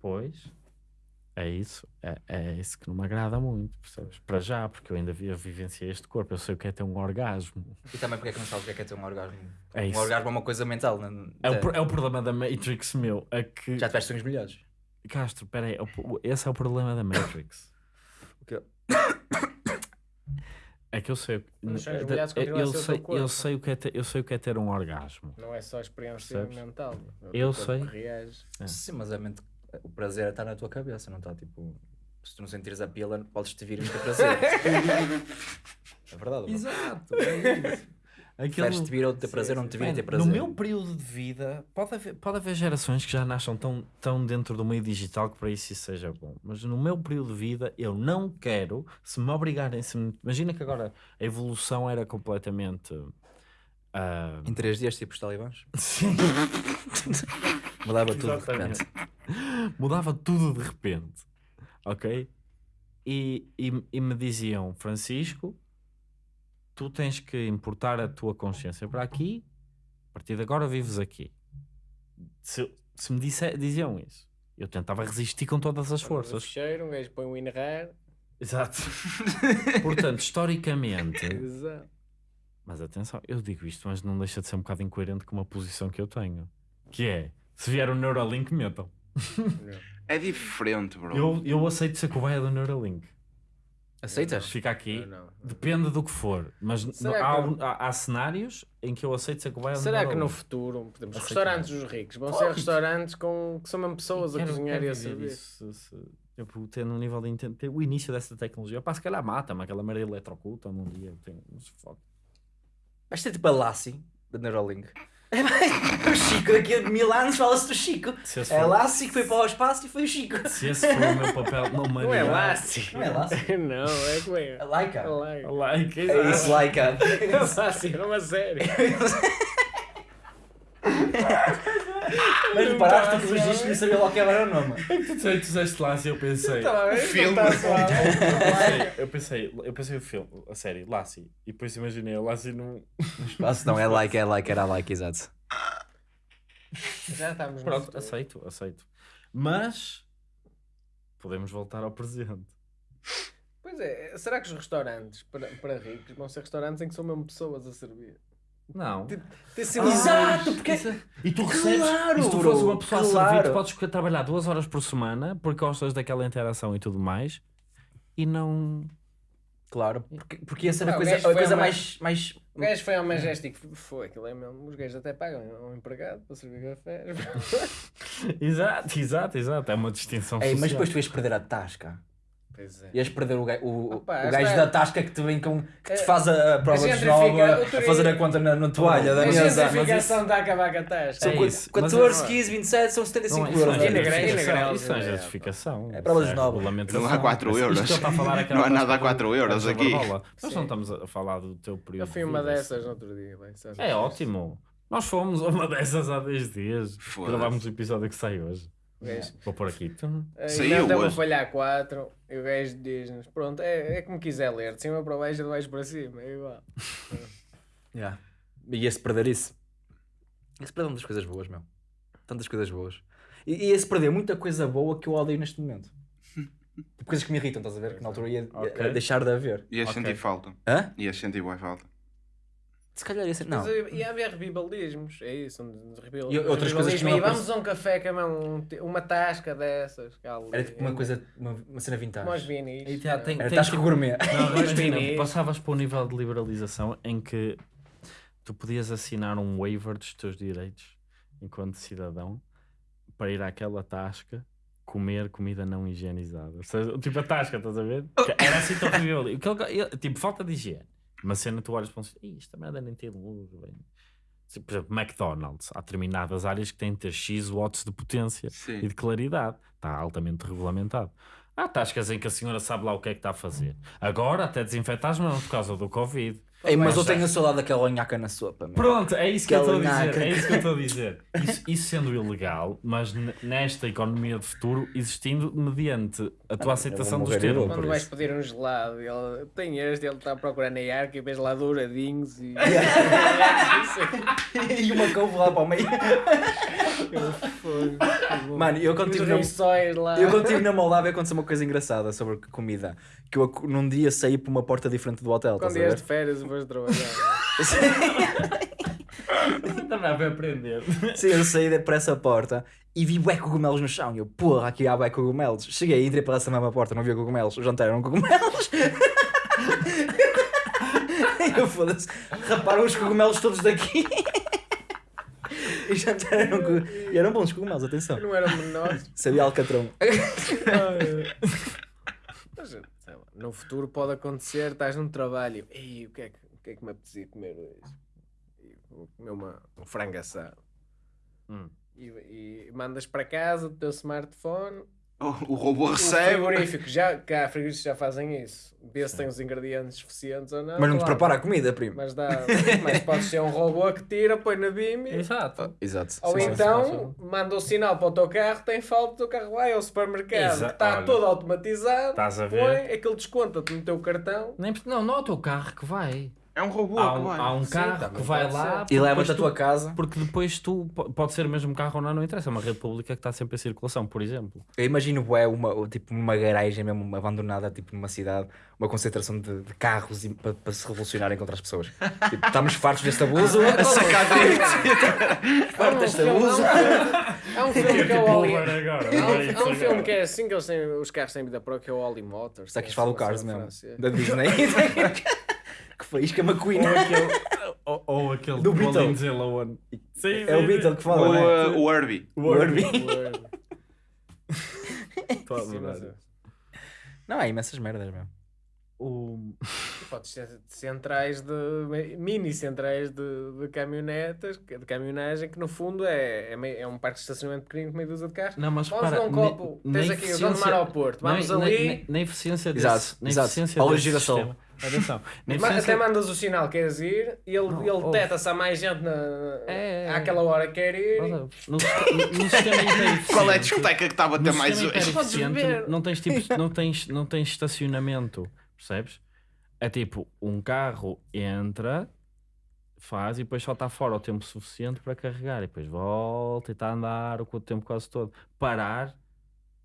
Pois. É isso, é, é isso que não me agrada muito, percebes? Para já, porque eu ainda vi- eu vivenciei este corpo, eu sei o que é ter um orgasmo. E também porque é que não sabes o que é, que é ter um orgasmo? É um isso. orgasmo é uma coisa mental. Não, É o, é o problema da Matrix meu, é que... Já tiveste sonhos melhores. Castro, peraí, é esse é o problema da Matrix. O quê? É que eu sei, eu, eu sei, eu sei o que é ter, eu sei o que é ter um orgasmo. Não é só experiência Percebes? mental. é Eu sei. que Reage. É. Sim, mas a mente, o prazer está na tua cabeça, não está tipo. Se tu não sentires a pila, podes-te vir muito prazer. é verdade. não? Exato, é isso. Preferes-te vir ou ter prazer ou não te vir ter prazer. No meu período de vida, pode haver, pode haver gerações que já nasçam tão, tão dentro do meio digital que para isso isso seja bom. Mas no meu período de vida, eu não quero, se me obrigarem, se me- imagina que agora a evolução era completamente. ah, Em três dias, tipo os talibãs. sim, Mudava tudo de repente. mudava tudo de repente, ok? E, e, e me diziam, Francisco, tu tens que importar a tua consciência para aqui, a partir de agora vives aqui. Se, se me disse, diziam isso, eu tentava resistir com todas as forças. fecheiro, um gajo põe o WinRAR. Exato. Portanto, historicamente, Exato. mas atenção, eu digo isto, mas não deixa de ser um bocado incoerente com uma posição que eu tenho, que é, se vier o Neuralink, metam. É diferente, bro. Eu, eu aceito ser cobaia do Neuralink. Aceitas? Fica aqui. Não, não. Depende do que for, mas Será há, que- há- há cenários em que eu aceito ser cobaia do Será que no futuro, exemplo, os Aceito restaurantes dos ricos vão ser restaurantes com, que são mesmo pessoas a Quero- cozinhar quero e a servir? isso, se- se- tipo, ter um nível de entender, o início dessa tecnologia. Pá, se calhar mata-me, aquela merda eletrocuta um dia. eu Tenho, se fode. Vais ter tipo a Lassie da Neuralink. o Chico, daqui a mil anos fala-se do Chico. É que foi para o espaço e foi o Chico. se esse for o meu papel na Não é humanidade. Lassie. Não é Lassie? Não, é como é. A Laika. É Laika. Like, É isso, Laika. É Lassie, é uma série. Mas reparaste que o registro não sabia logo que era o nome. É que tu disseste- tu disseste lá e eu pensei. Tá bem, filme. não tá. Eu pensei, eu pensei o filme, a série, Lassie, e depois imaginei a Lassie num. Espaço não, é like, é like, era like, exato. Já estamos no Pronto, aceito, aceito. Mas podemos voltar ao presente. Pois é, será que os restaurantes para, para ricos vão ser restaurantes em que são mesmo pessoas a servir? Não. Ah, Exato, porque- Isso é- E tu recebes, Claro, e se tu fores uma pessoa a servir, claro. tu podes trabalhar duas horas por semana porque gostas daquela interação e tudo mais e não. Claro, porque, porque ia ser a coisa, a coisa mais, mais... O gajo foi ao Majestic, foi aquilo é mesmo. Os gajos até pagam a um empregado para servir café. Exato, exato, exato. É uma distinção mas social. depois tu ias perder a tasca. Pois é. Ias perder o, o, Opa, o gajo esta- da tasca que te vem com... que te É- faz a, a prova de nova, a fazer a conta na, na toalha da A mesa. gentrificação está a acabar com a tasca. São É isso, mas 14, é- 15, 27, são Não, 75 isso não euros. é E e grau, Isso é é, justificação. É provas Isso novas. regulamentação. Não há quatro Isto- isto euros. a é Não há era nada a para- quatro euros para aqui. Nós não estamos a falar do teu período. Eu fui de uma dessas no outro dia. É ótimo. Nós fomos a uma dessas há 10 dias. Gravámos o episódio que sai hoje. Gajo- Vou pôr aqui. Aí Saiu Ainda vou hoje. falhar 4 e o gajo diz-nos: Pronto, é, é como quiser ler, de cima para baixo, de baixo para cima, é igual. Yeah. E ia-se perder isso. Ia-se perder muitas coisas boas, meu. Tantas coisas boas. E ia-se perder muita coisa boa que eu odeio neste momento. Tipo, coisas que me irritam, estás a ver? Que na altura ia, ia Ok. deixar de haver. Ias Ok. sentir falta. Hã? Ias sentir boa falta. Se calhar ia ser. Não. Mas ia haver revivalismos, é isso. Um, revival, E outras coisas que não e aparece- vamos a um café com um, te- uma tasca dessas. ali, Era tipo uma coisa, uma, uma cena vintage. aos vinis. E já tem- Era tem tasca tipo- gourmet. Não, imagina, passavas para o nível de liberalização em que tu podias assinar um waiver dos teus direitos enquanto cidadão para ir àquela tasca comer comida não higienizada. Ou seja, tipo a tasca, estás a ver? Era assim tão horrível. Tipo, falta de higiene. Uma cena tu olhas para um sítio, "Ih, esta merda nem tem luz. bem." Por exemplo, McDonald's. Há determinadas áreas que têm de ter X watts de potência e Sim. de claridade. Está altamente regulamentado. Há tascas em que a senhora sabe lá o que é que está a fazer. Agora até desinfeta as mãos por causa do Covid. Ei, mas eu tenho saudade daquela nhaca na sopa. meu. Pronto, é isso que eu estou a dizer. É isso que eu estou a dizer. Isso, isso sendo ilegal, mas nesta economia de futuro existindo mediante a tua eu aceitação dos termos. Quando por vais pedir um gelado, ele tem este, ele está procurando a arca e vês lá douradinhos e. e uma couve lá para o meio. Mano, eu quando tive na, eu quando tive na Moldávia aconteceu uma coisa engraçada sobre comida. Que eu num dia saí para uma porta diferente do hotel. Quando estás a ias ver? de férias depois de trabalhar. Também a aprender. Sim, eu saí para essa porta e vi bué cogumelos no chão. E eu, porra, aqui há bué cogumelos. Cheguei, entrei para essa mesma porta, não havia cogumelos. O jantar eram cogumelos. E eu foda-se, raparam os cogumelos todos daqui. E jantar eram, co- e eram bons cogumelos, atenção. Não eram menores. Sabia alcatrão. No futuro pode acontecer, estás num trabalho e o que é que, que, é que me apetecia comer hoje? E vou comer uma, um frango assado. Hum. E, e mandas para casa do teu smartphone. O, o robô O recebe. frigorífico, já, cá frigoríficos já fazem isso. Vê se tem os ingredientes suficientes ou não. Mas não te claro. prepara a comida, primo. Mas, dá, mas pode ser um robô que tira, põe na BIM. Exato. Exato. Ou Sim, sim. então manda o sinal para o teu carro, tem falta, o teu carro vai ao supermercado, Exa- que está olha. todo automatizado, Estás a ver? põe, aquele desconta-te no teu cartão. Nem, não, não é o teu carro que vai. É um robô Há que um, há um Sim, carro também que vai lá. E leva-te à tua tu- casa. Porque depois tu po- pode ser o mesmo carro ou não, não interessa. É uma rede pública que está sempre em circulação, por exemplo. Eu imagino bué, uma, tipo, uma garagem mesmo abandonada, tipo numa cidade, uma concentração de, de carros e- para, para se revolucionarem contra as pessoas. Tipo, estamos fartos deste abuso, a sacar fartos deste abuso. Há um filme que é o Oli. agora. Há um, um filme que é assim que eles têm, os carros têm vida própria, que é o Oli Motors. Será que é isto fala o assim, Cars assim, mesmo? francês. Da Disney. que faísca McQueen. Ou aquele, ou, ou aquele Do Beatle. Lohan. Sim, É o sim, Beatle que O, fala, é? uh, o Herbie. O Herbie. Estou a Sim, adorar. é. Não, há imensas merdas mesmo. O... Podes ter centrais de mini centrais de, de caminhonetas, de caminhonagem, que no fundo é, é, meio- é um parque de estacionamento pequenino com meia dúzia de carros. Não, mas Vamos para, um copo. na- Tens na aqui, vamos eficiência- no aeroporto. Vamos na, ali. Na, na, na eficiência desse, Exato, na exato. eficiência Olha o desse sistema. Atenção. Até mandas o sinal que queres ir e ele, Não, ele ouve. deteta-se a mais gente na, É, é. àquela hora que quer ir. No, no, no sistema hipereficiente. Qual é a discoteca que estava a ter No mais sistema hoje? não tens, tipo, não, tens, não tens estacionamento, percebes? É tipo, um carro entra, faz e depois só está fora o tempo suficiente para carregar e depois volta e está a andar o tempo quase todo. Parar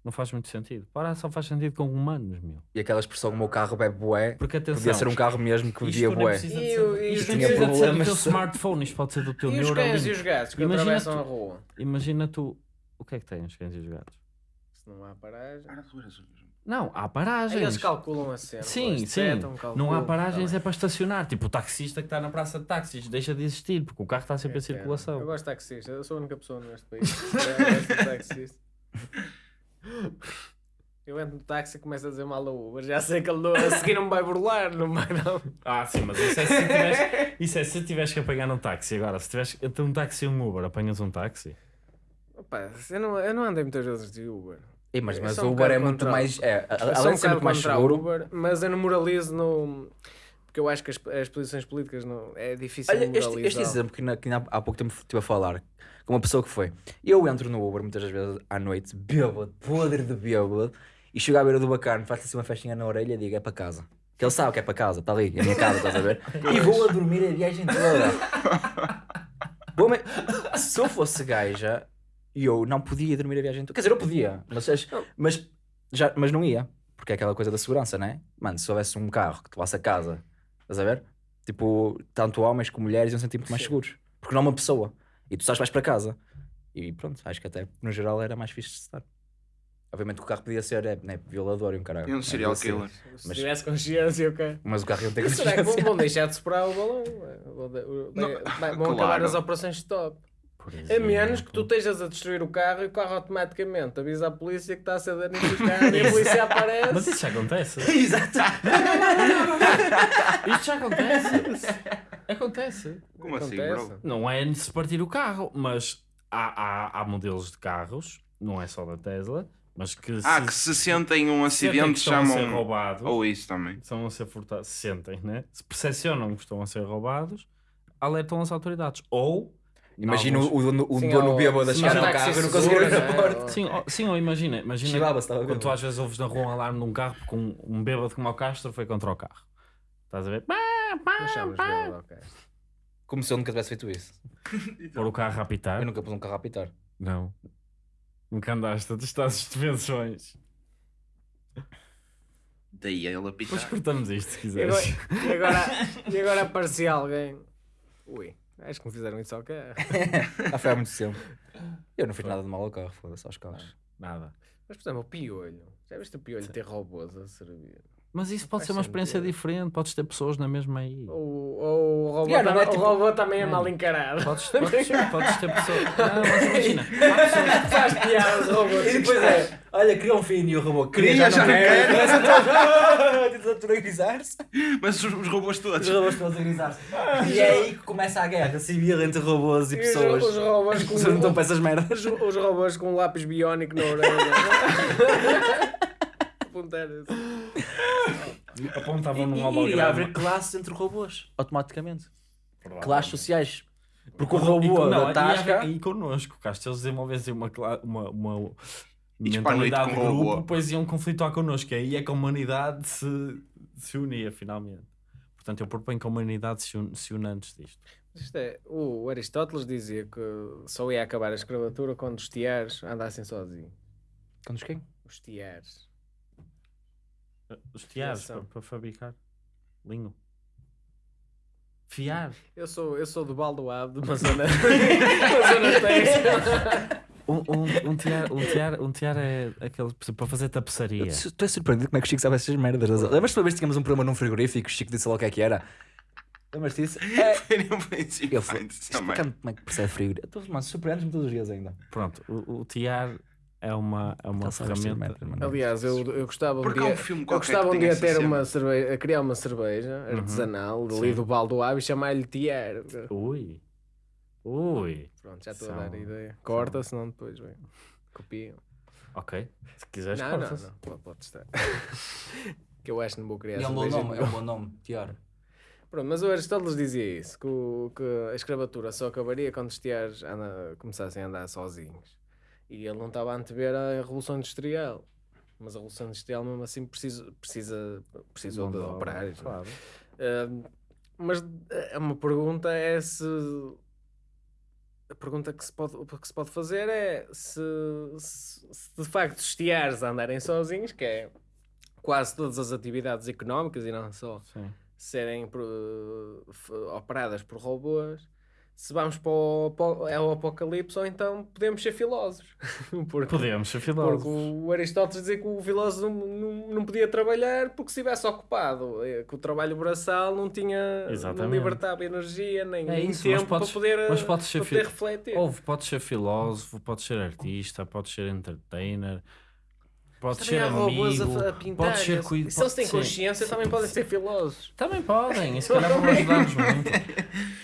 não faz muito sentido. Parar só faz sentido com humanos, meu. E aquela expressão, o meu carro bebe bué, Porque atenção, podia ser um carro mesmo que bebia bué. E e isto nem tinha ser do problemas. teu smartphone, isto pode ser do teu E os cães e os gatos que Imagina atravessam tu- a rua. Imagina tu, o que é que têm os cães e os gatos? Se não há paragem. Não, há Aí paragens. eles calculam a cena. Sim, sim. detectam, Não há calculam, paragens, tá é para estacionar. Tipo, o taxista que está na praça de táxis deixa de existir, porque o carro está sempre em É que é. circulação. Eu gosto de taxista, eu sou a única pessoa neste país. Eu gosto de taxista. Eu entro no táxi e começo a dizer mal ao Uber. Já sei que ele não- a seguir não me vai burlar, não vai não. Ah, sim, mas isso é se tiveres, isso é se tiveres que apanhar um táxi. Agora, se tiveres entre um táxi e um Uber, apanhas um táxi. Opa, eu, não, eu não andei muitas vezes de Uber. Ei, mas, Eu mas o um Uber é muito contra- mais. É, sou além de ser muito mais seguro. Uber, mas eu não moralizo no... Porque eu acho que as, as posições políticas não... é difícil Olha, este, moralizar. este exemplo que, na- que há, há pouco tempo estive a falar com uma pessoa que foi. Eu entro no Uber muitas vezes à noite, bêbado, podre de bêbado, e chego à beira do bacana, faço assim uma festinha na orelha e digo: é para casa. Que ele sabe que é para casa, está ali, é a minha casa, estás a ver? e vou a dormir a viagem toda. Vou me- Se eu fosse gaja, eu não podia dormir a viagem toda. Quer dizer, eu podia, mas, as- mas, já, mas não ia. Porque é aquela coisa da segurança, né? Mano, se houvesse um carro que te levasse a casa, estás a ver? Tipo, tanto homens como mulheres iam sentir muito mais seguros. Porque não é uma pessoa. E tu estás mais para casa. E pronto, acho que até no geral era mais fixe de estar. Obviamente que o carro podia ser é, né, violador e um caralho. E um Mas serial killer. Se Mas- tivesse consciência, ok. Mas o carro ia ter que Será que vão, ser. vão deixar de superar o balão? Vão, de- vão claro. acabar as operações stop. Por A menos que tu estejas a destruir o carro e o carro automaticamente avisa a polícia que está a ser danificado e a polícia aparece. Mas isso já acontece. Exato. Isto já acontece. Acontece. Como assim, Acontece. bro? Não é de se partir o carro, mas há, há, há modelos de carros, não é só da Tesla, mas que Ah, se que se sentem um sentem acidente estão a ser chamam. roubados, Ou isso também. estão a ser furtados, se sentem, né? Se percepcionam que estão a ser roubados, alertam as autoridades. Ou Imagina alguns- o dono, o Sim, dono bêbado a chegar ao carro e não conseguir abrir né? a porta. Ou- Sim, ou, sim, ou imagina, imagina quando tu às vezes ouves na rua um alarme num carro porque um, um bêbado como o Castro foi contra o carro. Estás a ver? Bêbado, ok. Como se eu nunca tivesse feito isso. Pôr o carro a apitar. Eu nunca pus um carro a apitar. Não. Nunca andaste a testar as intervenções. Daí ele a Depois cortamos isto se E agora, quiseres. e agora, e agora aparecia alguém. Ui, acho que me fizeram isso ao carro. Ah, foi há muito tempo. Eu não fiz nada de mal ao carro, foda-se aos carros. Nada. Mas, por exemplo, o piolho. Já viste o piolho ter robôs a servir? Mas isso pode ser uma experiência sentido. diferente. Podes ter pessoas na mesma aí. Ou, ou o, robô Yeah, não tam- é tipo- o robô também é mal encarado. Podes, podes, podes ter pessoas. Não, mas imagina. Pessoas Faz piada os robôs. E depois é, olha, queria um filho e o robô Queria, queria, já não quero. Começa todos Tenta naturalizar-se. Mas os, os robôs Os todos. robôs todos a grisar-se. E é aí que começa a guerra civil entre robôs e E os, pessoas. os robôs com Vocês não estão para essas merdas. os, os robôs com um lápis biónico na orelha. Apontar assim. Apontavam num E iria holograma. haver classes entre robôs, automaticamente. Classes sociais. Porque o robô não, da e tasca... E connosco, cá, se eles desenvolvessem uma, uma, uma E mentalidade de grupo, robô. depois iam conflituar connosco. E aí é que a humanidade se, se unia, finalmente. Portanto, eu proponho que a humanidade se, une, se une antes disto. Isto é, o Aristóteles dizia que só ia acabar a escravatura quando os tiares andassem sozinhos. Quantos quem? Os tiares. Os tiares para, para fabricar linho. Fiar. Eu sou, eu sou do Baldoado, de uma zona, uma zona têxtil. Um, um, um, tiar, um, tiar, um tiar é aquele para fazer tapeçaria. Estou a surpreendido como é que o Chico sabe essas merdas. Lembras-te uma vez que tínhamos um programa num frigorífico, o Chico disse lá o que é que era? Lembras-te disso? É. Fui. isso também. Explicando como é que percebe frigorífico. Mas surpreendes-me todos os dias ainda. Pronto, o, o tiar é uma, é uma ferramenta. Aliás, eu, eu gostava um Porque dia, um filme eu gostava um dia ter uma cerveja, a criar uma cerveja artesanal ali Sim. do Baldoado e chamar-lhe tiar. Ui. Ui. Pronto, já estou a São- dar a ideia. Corta, senão depois vem. Copiam. Ok. Se quiseres, Não, não, não. Pode, estar. que eu acho que não vou criar E é um bom nome, é um bom nome, Tiar. Pronto, mas o Aristóteles dizia isso, que, o- que a escravatura só acabaria quando os tiares anda- começassem a andar sozinhos. E ele não estava a antever a Revolução Industrial. Mas a Revolução Industrial mesmo assim precisa, precisa, precisou de operários. é? Claro. Ah, mas é uma pergunta é se... A pergunta que se pode, que se pode fazer é se, se, se de facto os tiares andarem sozinhos, que é quase todas as atividades económicas e não só Sim. serem f- operadas por robôs, se vamos para o, para o- é o apocalipse ou então podemos ser filósofos. porque, Podemos ser porque filósofos. o Aristóteles dizia que o filósofo não, não, não podia trabalhar porque se estivesse ocupado, eh, que o trabalho braçal não tinha, não libertava energia, nem, É isso, mas tempo podes- para poder, mas podes ser para poder refletir. Ouve, podes ser filósofo, podes ser artista, podes ser entertainer, Também ser amigo, a, a pintar. podes ser cuida- e se eles têm pode consciência, também podem ser filósofos. Também podem, e se calhar vão ajudar-nos muito.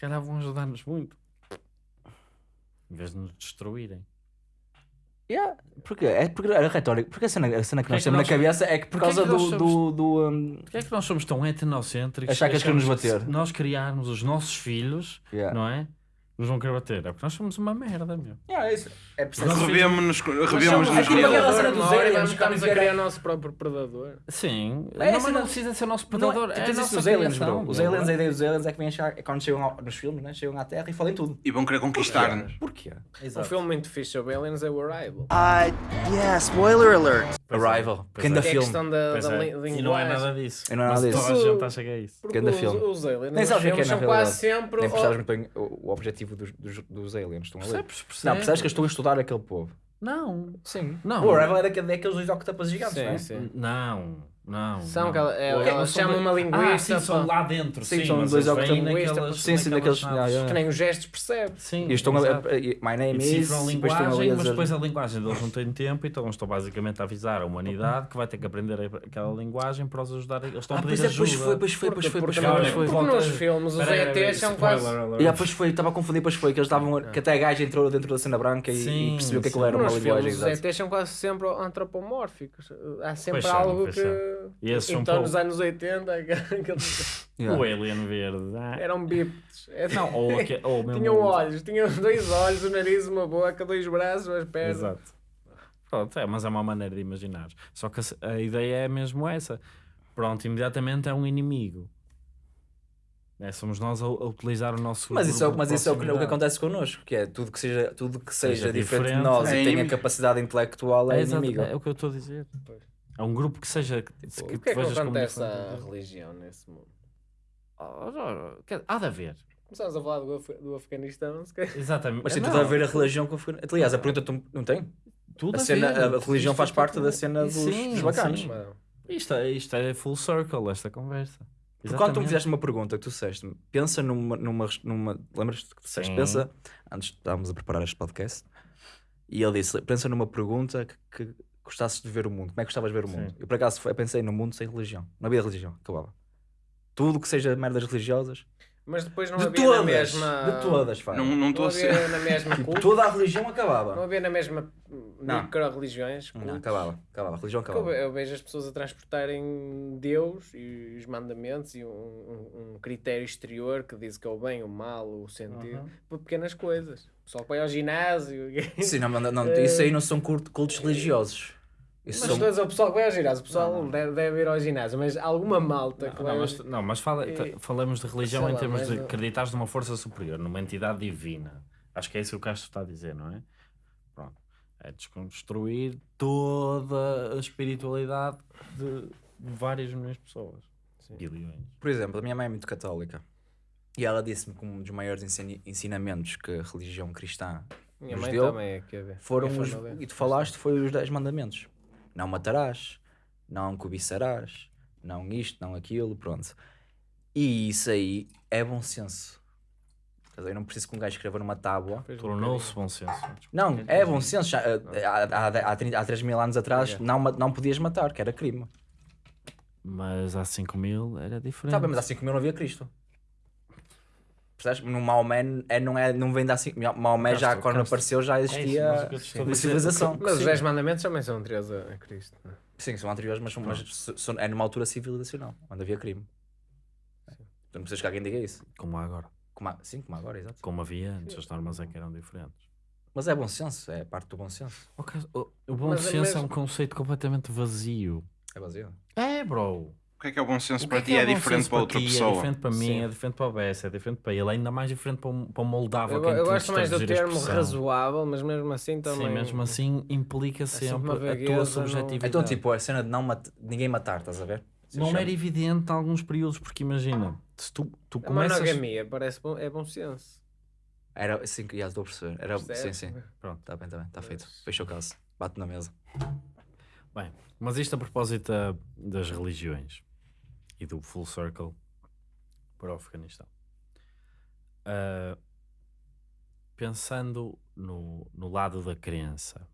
Se calhar vão ajudar-nos muito. Em vez de nos destruírem. Yeah, porque, é porque a retórica, porque a cena, a cena que é nós que temos na nós- cabeça é que por é causa que do, somos- do, do, um, Porquê é que nós somos tão etnocêntricos? Achar que eles nos bater. se nós criarmos os nossos filhos, yeah. não é? Nos vão querer bater. É porque nós somos uma merda, meu. Yeah, é isso. É preciso Revemos-nos revemos redes. aquela cena hora aliens, vamos estamos a a criar- o nosso próprio predador. Sim, É, não, mas não não- precisa ser nosso Não é- predador. tu é tens a isso dos aliens, bro. Os meu, aliens, não a é? ideia dos aliens é que vêm achar, é quando chegam ao- nos filmes, né? chegam à Terra e fodem tudo. E vão querer conquistar-nos. Porquê? Um filme muito fixe sobre aliens é o Arrival. Uh, yeah, spoiler alert. Arrival. Pois Ganda é. Que é a filme. questão da, da é. E não é nada disso. E não é nada disso. Toda a gente acha que é isso. Ganda os, filme. os aliens Nem sabes o que é é, na são quase realidade. sempre... Nem percebes muito bem o, o objetivo dos, aliens. Estão ali. Percebes? Percebes? Não, percebes que eu estou a estudar aquele povo. Não. Sim. Não. O é daquele- daqueles dois octopas gigantes, Sim, não é? sim. Não, não. São não. aquela- é, elas são chamam uma linguista Ah, sim, são lá dentro. Sim, Sim, são mas dois octolinguistas, naquelas- sim, sim, daqueles- Que nem os gestos percebe. Sim, E estão a, My name is. depois ali linguagem, mas depois a linguagem deles não tem tempo, então estão basicamente a avisar a humanidade que vai ter que aprender aquela linguagem para os ajudar. Eles estão Ah, a pedir pois é, pois ajuda. foi, pois foi, pois foi, pois Porque, foi, pois foi. porque nos filmes os ETs são quase... E ah, pois foi, estava a confundir, pois foi, que eles estavam. É. Que até a gaja entrou dentro da cena branca e, percebeu que aquilo sim. era uma Nos linguagem. filmes os. ETs são quase sempre antropomórficos. Há sempre algo que... Então pouco- nos anos 80 aqueles Yeah. O Alien Verde. ah. eram bípedes. Não, ou, aque- ou mesmo. Tinham olhos, tinham dois olhos, um nariz, uma boca, dois braços, as pernas. Exato. Pronto, é, mas é uma maneira de imaginar. Só que a, a ideia é mesmo essa. Pronto, imediatamente é um inimigo. É, somos nós a, a utilizar o nosso. Mas isso é, mas de isso é o que, o que acontece connosco, que é tudo que seja, tudo que seja, Seja diferente, de diferente. nós É e tenha capacidade intelectual é, É, inimigo. é o que eu estou a dizer. É um grupo que seja. Que, O tu que é que vejas como acontece à religião nesse mundo? Oh, oh, quer- Há de haver. Começámos a falar do, Af- do Afeganistão, se calhar. Exatamente. Mas tem tudo a ver a religião com a Aliás, a pergunta tu- não tem? tudo A, cena, a, a religião faz é parte tudo- da cena dos, Sim, dos bacanos. sim. Isto é, isto é full circle, esta conversa. Porque quando tu me fizeste uma pergunta que tu disseste, pensa numa. numa, numa Lembras-te que tu disseste? Sim. Pensa. Antes estávamos a preparar este podcast. E ele disse: pensa numa pergunta que, que gostasses de ver o mundo. Como é que gostavas de ver o mundo? Sim. Eu por acaso foi- pensei no mundo sem religião. Não havia religião. Acabava. Tudo que seja merdas religiosas. Mas depois não de havia todas. na mesma. De todas, faz. Não não Não estou a havia ser. na mesma Tipo, culto. toda a religião Não acabava. havia na mesma Não. micro-religiões. Não, acabava. Acabava. A religião acabava. eu vejo as pessoas a transportarem Deus e os mandamentos e um, um- um critério exterior que diz que é o bem, o mal, o sentido, por pequenas coisas. O pessoal que vai ao ginásio. Sim, não, não, não, isso aí não são culto- cultos religiosos. Isso Mas são... o pessoal que vai ao ginásio, o pessoal Deve, deve ir ao ginásio, mas alguma malta que Não, vai. não, mas, não, mas fala, E- falamos de religião sei em lá, termos de não- acreditares numa força superior, numa entidade divina. Acho que é isso que o Castro está a dizer, não é? Pronto. É desconstruir toda a espiritualidade de várias milhões de pessoas. Bilhões. Por exemplo, a minha mãe é muito católica. E ela disse-me que um dos maiores ensinamentos que a religião cristã Minha nos mãe deu também é que foram os, família. e tu falaste foi os 10 mandamentos. Não matarás, não cobiçarás, não isto, não aquilo, pronto. E isso aí é bom senso. Eu não preciso que um gajo escreva numa tábua. Tornou-se bom senso. Não, é bom senso. Já, eh, há, há, há, 30 há 3 mil anos atrás não, não podias matar, que era crime. Mas há 5 mil era diferente. Tá bem, mas há 5 mil não havia Cristo. Percebes? No Maomé é, não, é, não vem de há 5 Maomé já quando Castro. apareceu já É isso, existia a uma civilização. Mas os Sim. 10 mandamentos também são anteriores a Cristo. não é? Sim, são anteriores, mas, são- mas são- é numa altura civilizacional, onde havia crime. Tu não precisas que alguém diga isso. Como há agora. Como há- sim, como há agora, exato. Como havia antes, as normas é que eram diferentes. Mas é bom senso, é parte do bom senso. O, Castro- o- o bom Mas é senso é mesmo- um conceito completamente vazio. É baseado. É, bro. O que é que é o bom senso O para que ti? que É bom diferente senso para outra ti? pessoa. É diferente para mim, Sim. é diferente para o Bess, é diferente para ele, ainda mais diferente para um, para um moldavo. Eu, eu gosto mais do termo razoável, mas mesmo assim também. Sim, mesmo assim implica sempre sempre a tua não- subjetividade. Então, tipo, a cena de não mat- ninguém matar, estás a ver? não chama. era evidente em alguns períodos, porque imagina, se tu, tu A começas... monogamia parece bom, é bom senso. Era, sim, já estou a perceber. Era, sim, sim. Pronto, está bem, está bem, está feito. Fecha o caso. Bate na mesa. Bem, mas isto a propósito da- das religiões e do full circle para o Afeganistão. Ah, pensando no, no lado da crença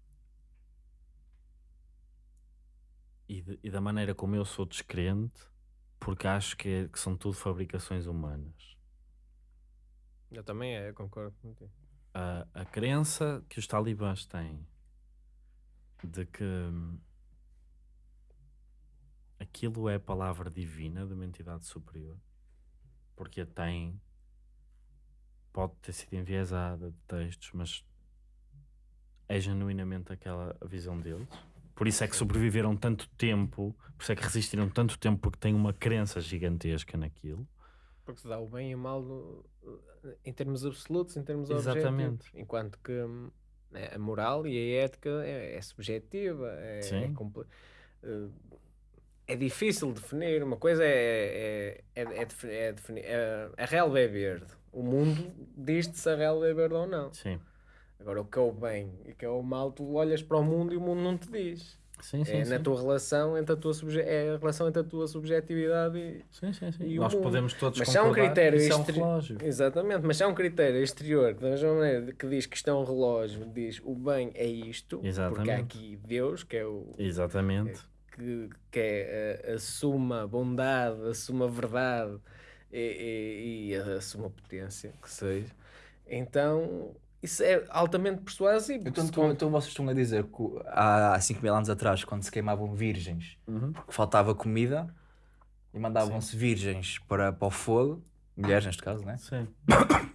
e, de- e da maneira como eu sou descrente, porque acho que, é- que são tudo fabricações humanas. Eu também é, eu concordo contigo. a, a crença que os talibãs têm de que hum, aquilo é a palavra divina de uma entidade superior, porque a tem, pode ter sido enviesada de textos, mas é genuinamente aquela visão deles. Por isso é que sobreviveram tanto tempo, por isso é que resistiram tanto tempo, porque têm uma crença gigantesca naquilo. Porque se dá o bem e o mal no- em termos absolutos, em termos Exatamente. objetivos. Enquanto que né, a moral e a ética é, é subjetiva, é, Sim. é, eh, é difícil definir. Uma coisa é, é, é, é, defi- é definir. é- a relva é verde. O mundo diz-te se a relva é verde ou não. Sim, Agora, o que é o bem e o que é o mal, tu olhas para o mundo e o mundo não te diz. sim, sim. é sim. na tua relação entre a tua subje- é a relação entre a tua subjetividade e, Sim, sim, sim. E Nós mundo. podemos todos Mas há um critério que isso é um relógio. Exatamente, mas há um critério exterior, da mesma maneira que diz que isto é um relógio, diz o bem é isto, porque há Exatamente. aqui Deus, que é o Exatamente. Que, que é a, a suma bondade, a suma verdade e, e- e a suma potência, que seja. Então, isso é altamente persuasivo. Então, tu- com- então vocês estão a dizer que há 5 mil anos atrás, quando se queimavam virgens, Uhum. porque faltava comida, e mandavam-se virgens para, para o fogo, mulheres neste caso, né? Sim.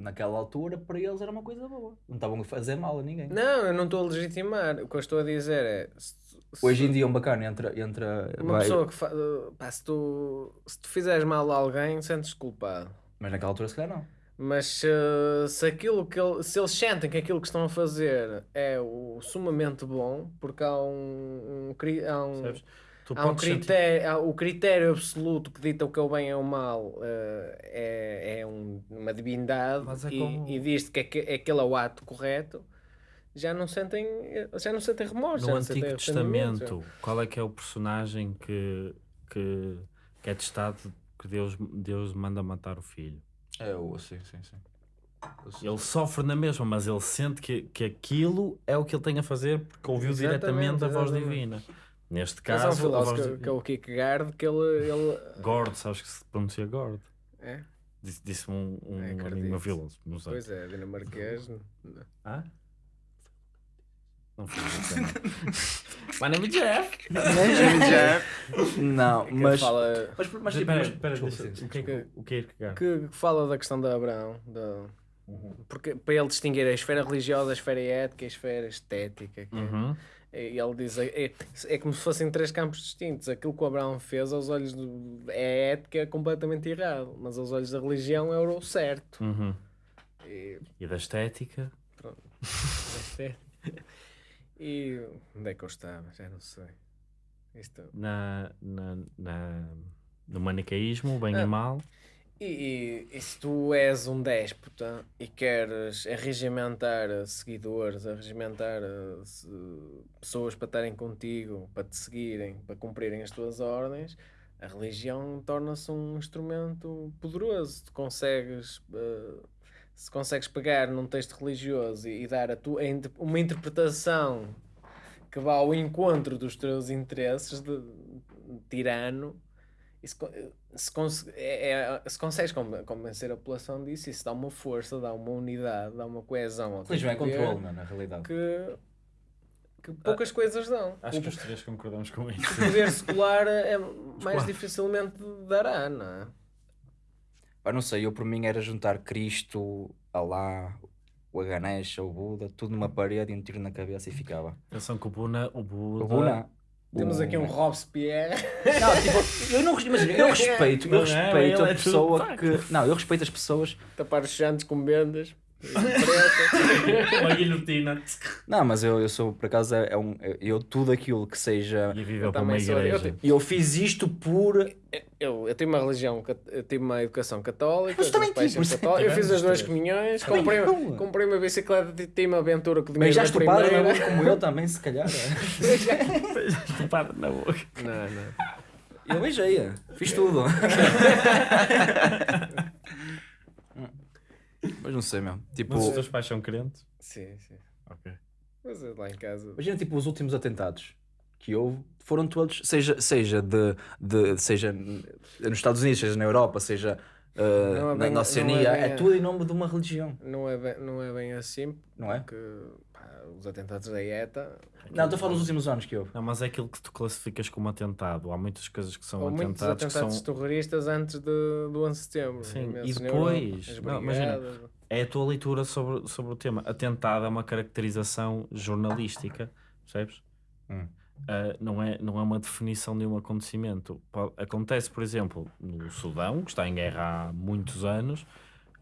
naquela altura, para eles era uma coisa boa. Não estavam a fazer mal a ninguém. Não, eu não estou a legitimar. O que eu estou a dizer é. se- se- Hoje em dia um bacana entra. entra Uma vai- pessoa que fa... pá, se, tu, se tu fizeres mal a alguém, sentes culpado. Mas naquela altura se calhar não. Mas se, se aquilo que ele- se eles sentem que aquilo que estão a fazer é o sumamente bom, porque há um, um cri- há um, Percebes? Tu há um critério, há- o critério absoluto que dita o que é o bem e o mal eh, é, é um- uma divindade é e, como- e diz que aque- aquele é o ato correto, já não sentem, já não sentem remorso. No sentem Antigo. Testamento, qual é que é o personagem que, que, que é testado que Deus, Deus manda matar o filho? É o sim, sim, sim. Ele sofre na mesma, mas ele sente que, que aquilo é o que ele tem a fazer porque ouviu Exatamente, diretamente a voz exatamente. divina. Neste um caso, a filósofo voz que, di- que é o Kierkegaard que ele, ele Gord, sabes que se pronuncia Gord? é, Disse- Disse-me um, um É, amigo meu não sei. pois é, dinamarquês. Hã? Não foi isso, não. My name is Jeff. Não, que mas. fala Mas, mas, Mas tipo, deixa- sim, o que é que o que é que que fala da questão de Abraão, da, porque para ele distinguir a esfera religiosa, a esfera ética e a esfera estética. que é- Uhum. Ele diz: é, é, é como se fossem três campos distintos. Aquilo que o Abraão fez aos olhos do, é ética é completamente errado, mas aos olhos da religião é o certo. Uhum. E, E da estética? pronto. Este é- e onde é que eu estava? Já não sei. Isto, Na, na, na- no manicaísmo, bem Ah. e mal. E, e- se tu és um déspota e queres arregimentar seguidores, arregimentar eh, pessoas para estarem contigo, para te seguirem, para cumprirem as tuas ordens, a religião torna-se um instrumento poderoso. Tu consegues, eh, se consegues pegar num texto religioso e, e dar a tua, uma interpretação que vá ao encontro dos teus interesses de, de tirano, se, cons- é- é- se consegues conven- convencer a população disso, isso dá uma força, dá uma unidade, dá uma coesão ao é poder controle, não, na realidade. que, que poucas coisas dão. Acho o, que os três concordamos com o isso. poder secular é mais dificilmente dará, não é? Pá, não sei, eu por mim era juntar Cristo, Alá, o Ganesha, o Buda, tudo numa parede e um tiro na cabeça e ficava. Atenção que o Buna, o Buda, O Buda. Temos aqui um Robespierre. Não, tipo, eu não imagina, eu respeito, eu respeito a é pessoa que. Não, eu respeito as pessoas. tapar os chantes com vendas. uma guilhotina Não, mas eu, eu sou, por acaso, é, é um, eu tudo aquilo que seja. e viveu Eu para uma também sou- eu igreja. te- Eu fiz isto por. Eu, eu tive uma religião, eu tive uma educação católica, Mas os também tive, é que eu fiz as duas comunhões, comprei, eu. comprei uma bicicleta, tive uma aventura com o Mas já padre na boca como eu também, se calhar. é. Para na boca. Não, não. Eu beijei, fiz tudo. Mas não sei, meu. Tipo, Mas os teus pais são crentes? Sim, sim. Ok. Mas eu lá em casa. imagina tipo os últimos atentados que houve, foram todos, seja, seja, de, de, seja nos Estados Unidos, seja na Europa, seja uh, é na, bem- na Oceania, é é, tudo em nome de uma religião, Não é bem, não é bem assim, não é? porque os atentados da ETA. Não, estou a falar dos últimos anos que houve. Não, mas é aquilo que tu classificas como atentado. Há muitas coisas que são Ou muitos atentados que atentados são. terroristas antes de, do 11 de setembro. Sim, e Europa, depois, não, imagina. É a tua leitura sobre, sobre o tema. Atentado é uma caracterização jornalística, percebes? Hum. Ah, não, é, não é uma definição de um acontecimento. Acontece, por exemplo, no Sudão, que está em guerra há muitos anos,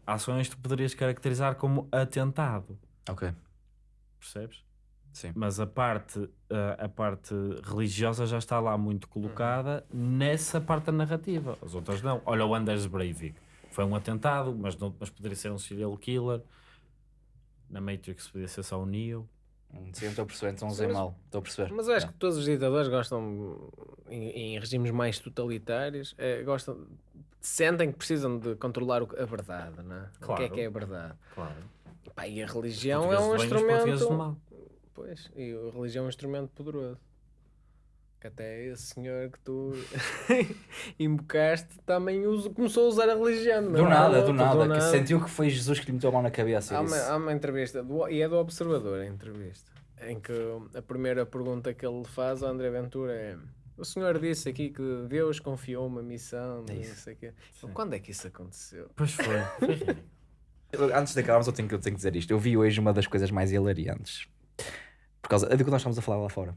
ações que tu poderias caracterizar como atentado, Ok, percebes? sim. Mas a parte, ah, a parte religiosa já está lá muito colocada nessa parte da narrativa. As outras não. Olha o Anders Breivik. Foi um atentado, mas, não, mas poderia ser um serial killer. Na Matrix podia ser só o Neo. Hum, Sim, estou a perceber, então usei mal, estou a perceber. Mas eu acho É. que todos os ditadores gostam, em, em regimes mais totalitários, eh, gostam, sentem que precisam de controlar o- a verdade, não é? O que é Claro. que é a verdade? Claro. Pá, e a religião é um do do instrumento. mal. Pois, e a religião é um instrumento poderoso. Que até esse senhor que tu invocaste também usa, começou a usar a religião. Do não é? nada, do Outro, nada, que sentiu que foi Jesus que lhe meteu a mão na cabeça Há uma, há uma entrevista, do- e é do Observador a entrevista, em que a primeira pergunta que ele faz ao André Ventura é: O senhor disse aqui que Deus confiou uma missão, É não isso. sei o quê. Quando é que isso aconteceu? Pois foi. Antes de acabarmos, eu tenho, que- eu tenho que dizer isto. Eu vi hoje uma das coisas mais hilariantes. Por causa do que nós estamos a falar lá fora,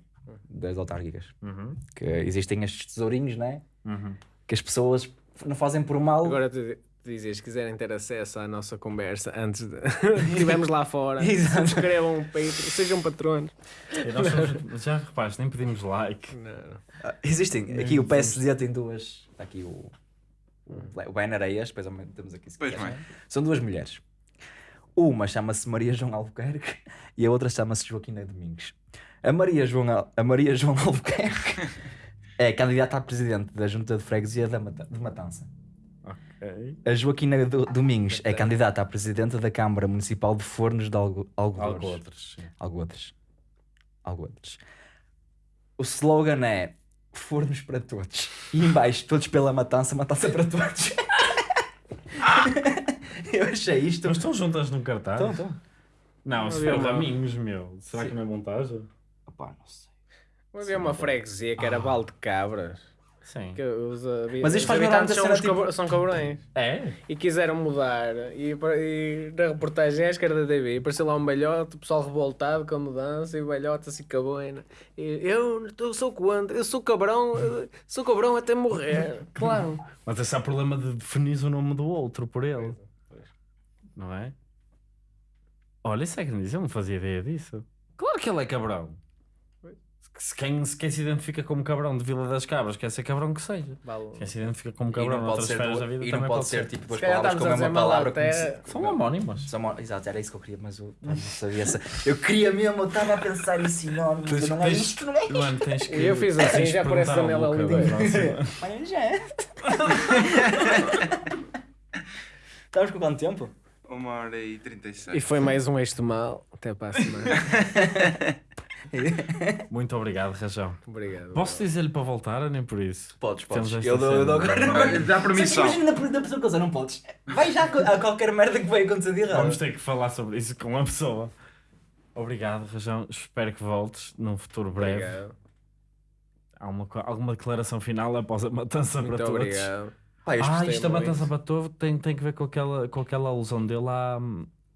das autárquicas. Uhum. Que existem estes tesourinhos, né? Uhum. Que as pessoas não fazem por mal. Agora tu dizes, se quiserem ter acesso à nossa conversa antes de estivermos lá fora, Exato. subscrevam um Patreon, sejam patronos. Somos- já repares, nem pedimos like. Não, não. Ah, Existem. Aqui o PSD tem duas. Está aqui o. O banner é este, depois ao menos temos aqui. se Pois bem. São duas mulheres. Uma chama-se Maria João Albuquerque e a outra chama-se Joaquina Domingos. A Maria João, Al- a Maria João Albuquerque é candidata a presidente da Junta de Freguesia de Matança. Ok. A Joaquina Do- Domingos é candidata a presidente da Câmara Municipal de Fornos de Algo Algodores. Algo outros. sim. Algodres. Algodres. O slogan é Fornos para todos. E em baixo, todos pela matança, matança para todos. Eu achei isto. Mas estão juntas num cartaz? Então, então. Não, se for Raminhos, meu. Será que não é montagem? Opá, não sei. Havia uma freguesia que era Val de Cabras. Sim. Que os, Mas isto faz-me lembrar são, cena, tipo- são cabrões. É? E quiseram mudar. E, e na reportagem acho que era da TV. Apareceu lá um balhote, o pessoal revoltado com a mudança. E o balhote assim caboina. E eu, eu sou contra, eu sou cabrão, eu sou cabrão até morrer. Claro. Mas esse é o problema de definir o nome do outro por ele. Não é? Olha, isso é que eu não fazia ideia disso. Claro que ele é cabrão. Se quem, se quem se identifica como cabrão de Vila das Cabras quer ser cabrão que seja. Vale. Quem se identifica como E cabrão não pode ser, da vida e também não pode ser tipo duas palavras com a a dizer mesma mal palavra. como até. se- São homónimas. São Exato, era isso que eu queria, mas eu não sabia. essa- Eu queria mesmo, eu estava a pensar em sinónimos. Tens- Não é isto, não é isto. Mano, tens que. Eu fiz assim, já Luca Oliveira. da próxima. Olha, já é. Estamos com quanto tempo? Uma hora e 36. E foi mais um eixo mal. Até para a semana. Muito obrigado, Rajão. Obrigado. Posso dizer-lhe para voltar ou nem por isso? Podes, podes. Eu dou, eu dou agora. Dá permissão. Só que Imagina da pessoa coisa, não podes. Vai já a qualquer merda que vai acontecer de errado. Vamos ter que falar sobre isso com a pessoa. Obrigado, Rajão. Espero que voltes num futuro breve. Obrigado. Há uma, alguma declaração final após a matança Muito para todos? obrigado. Pá, Ah, isto a muito. matança para todos tem, tem que ver com aquela, com aquela alusão dele à,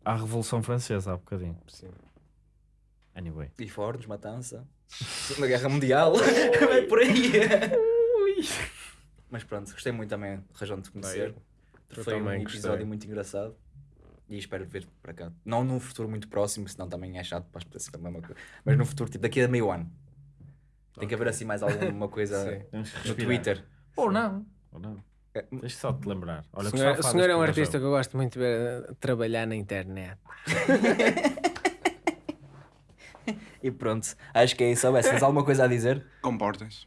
à Revolução Francesa há bocadinho. Sim. Anyway. E Fornos, Matança. Segunda Guerra Mundial. é por aí. Mas pronto, gostei muito também, razão de te conhecer. eu Foi um também episódio gostei. muito engraçado. E espero ver para cá. Não num futuro muito próximo, senão também é chato para as pessoas a mesma coisa. Mas no futuro, tipo daqui a meio ano. Tem que haver assim mais alguma coisa no. Twitter. Ou não. Ou não. É, Deixa só te lembrar. Olha, O senhor, o senhor é um artista Rajão. que eu gosto muito de ver eh, trabalhar na internet. E pronto, acho que é isso. Alves, Tens alguma coisa a dizer? Comportem-se.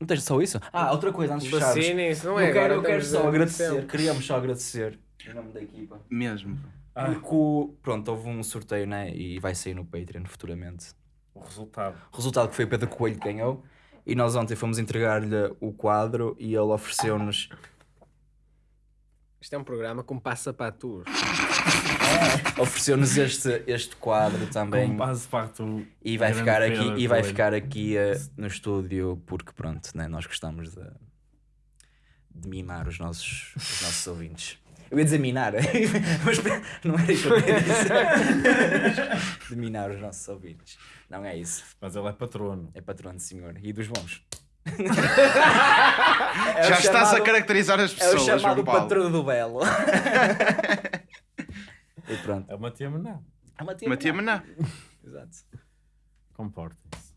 Não tens só isso? Ah, outra coisa antes de fecharmos. Vacinem-se, não Eu é? quero, Agora eu quero só agradecer, sempre. queríamos só agradecer em nome da equipa. Mesmo. Ah. Porque, o- pronto, houve um sorteio, né? E vai sair no Patreon futuramente. O resultado. O resultado que foi o Pedro Coelho que ganhou. E nós ontem fomos entregar-lhe o quadro e ele ofereceu-nos. Isto é um programa com passapatos. Ofereceu-nos este, este quadro também. Com base parto E vai ficar aqui, e vai ficar aqui eh, no estúdio porque pronto, né? nós gostamos de, de mimar os nossos, os nossos ouvintes. Eu ia dizer minar, mas não era isso que eu queria dizer. De minar os nossos ouvintes. Não é isso. Mas ele é patrono. É patrão de senhor. E dos bons. Já estás a chamado- caracterizar as É o pessoas, chamado João Paulo. patrão do Belo. E pronto. É uma tia menor. É uma tia. Maná. Exato. Comportem-se.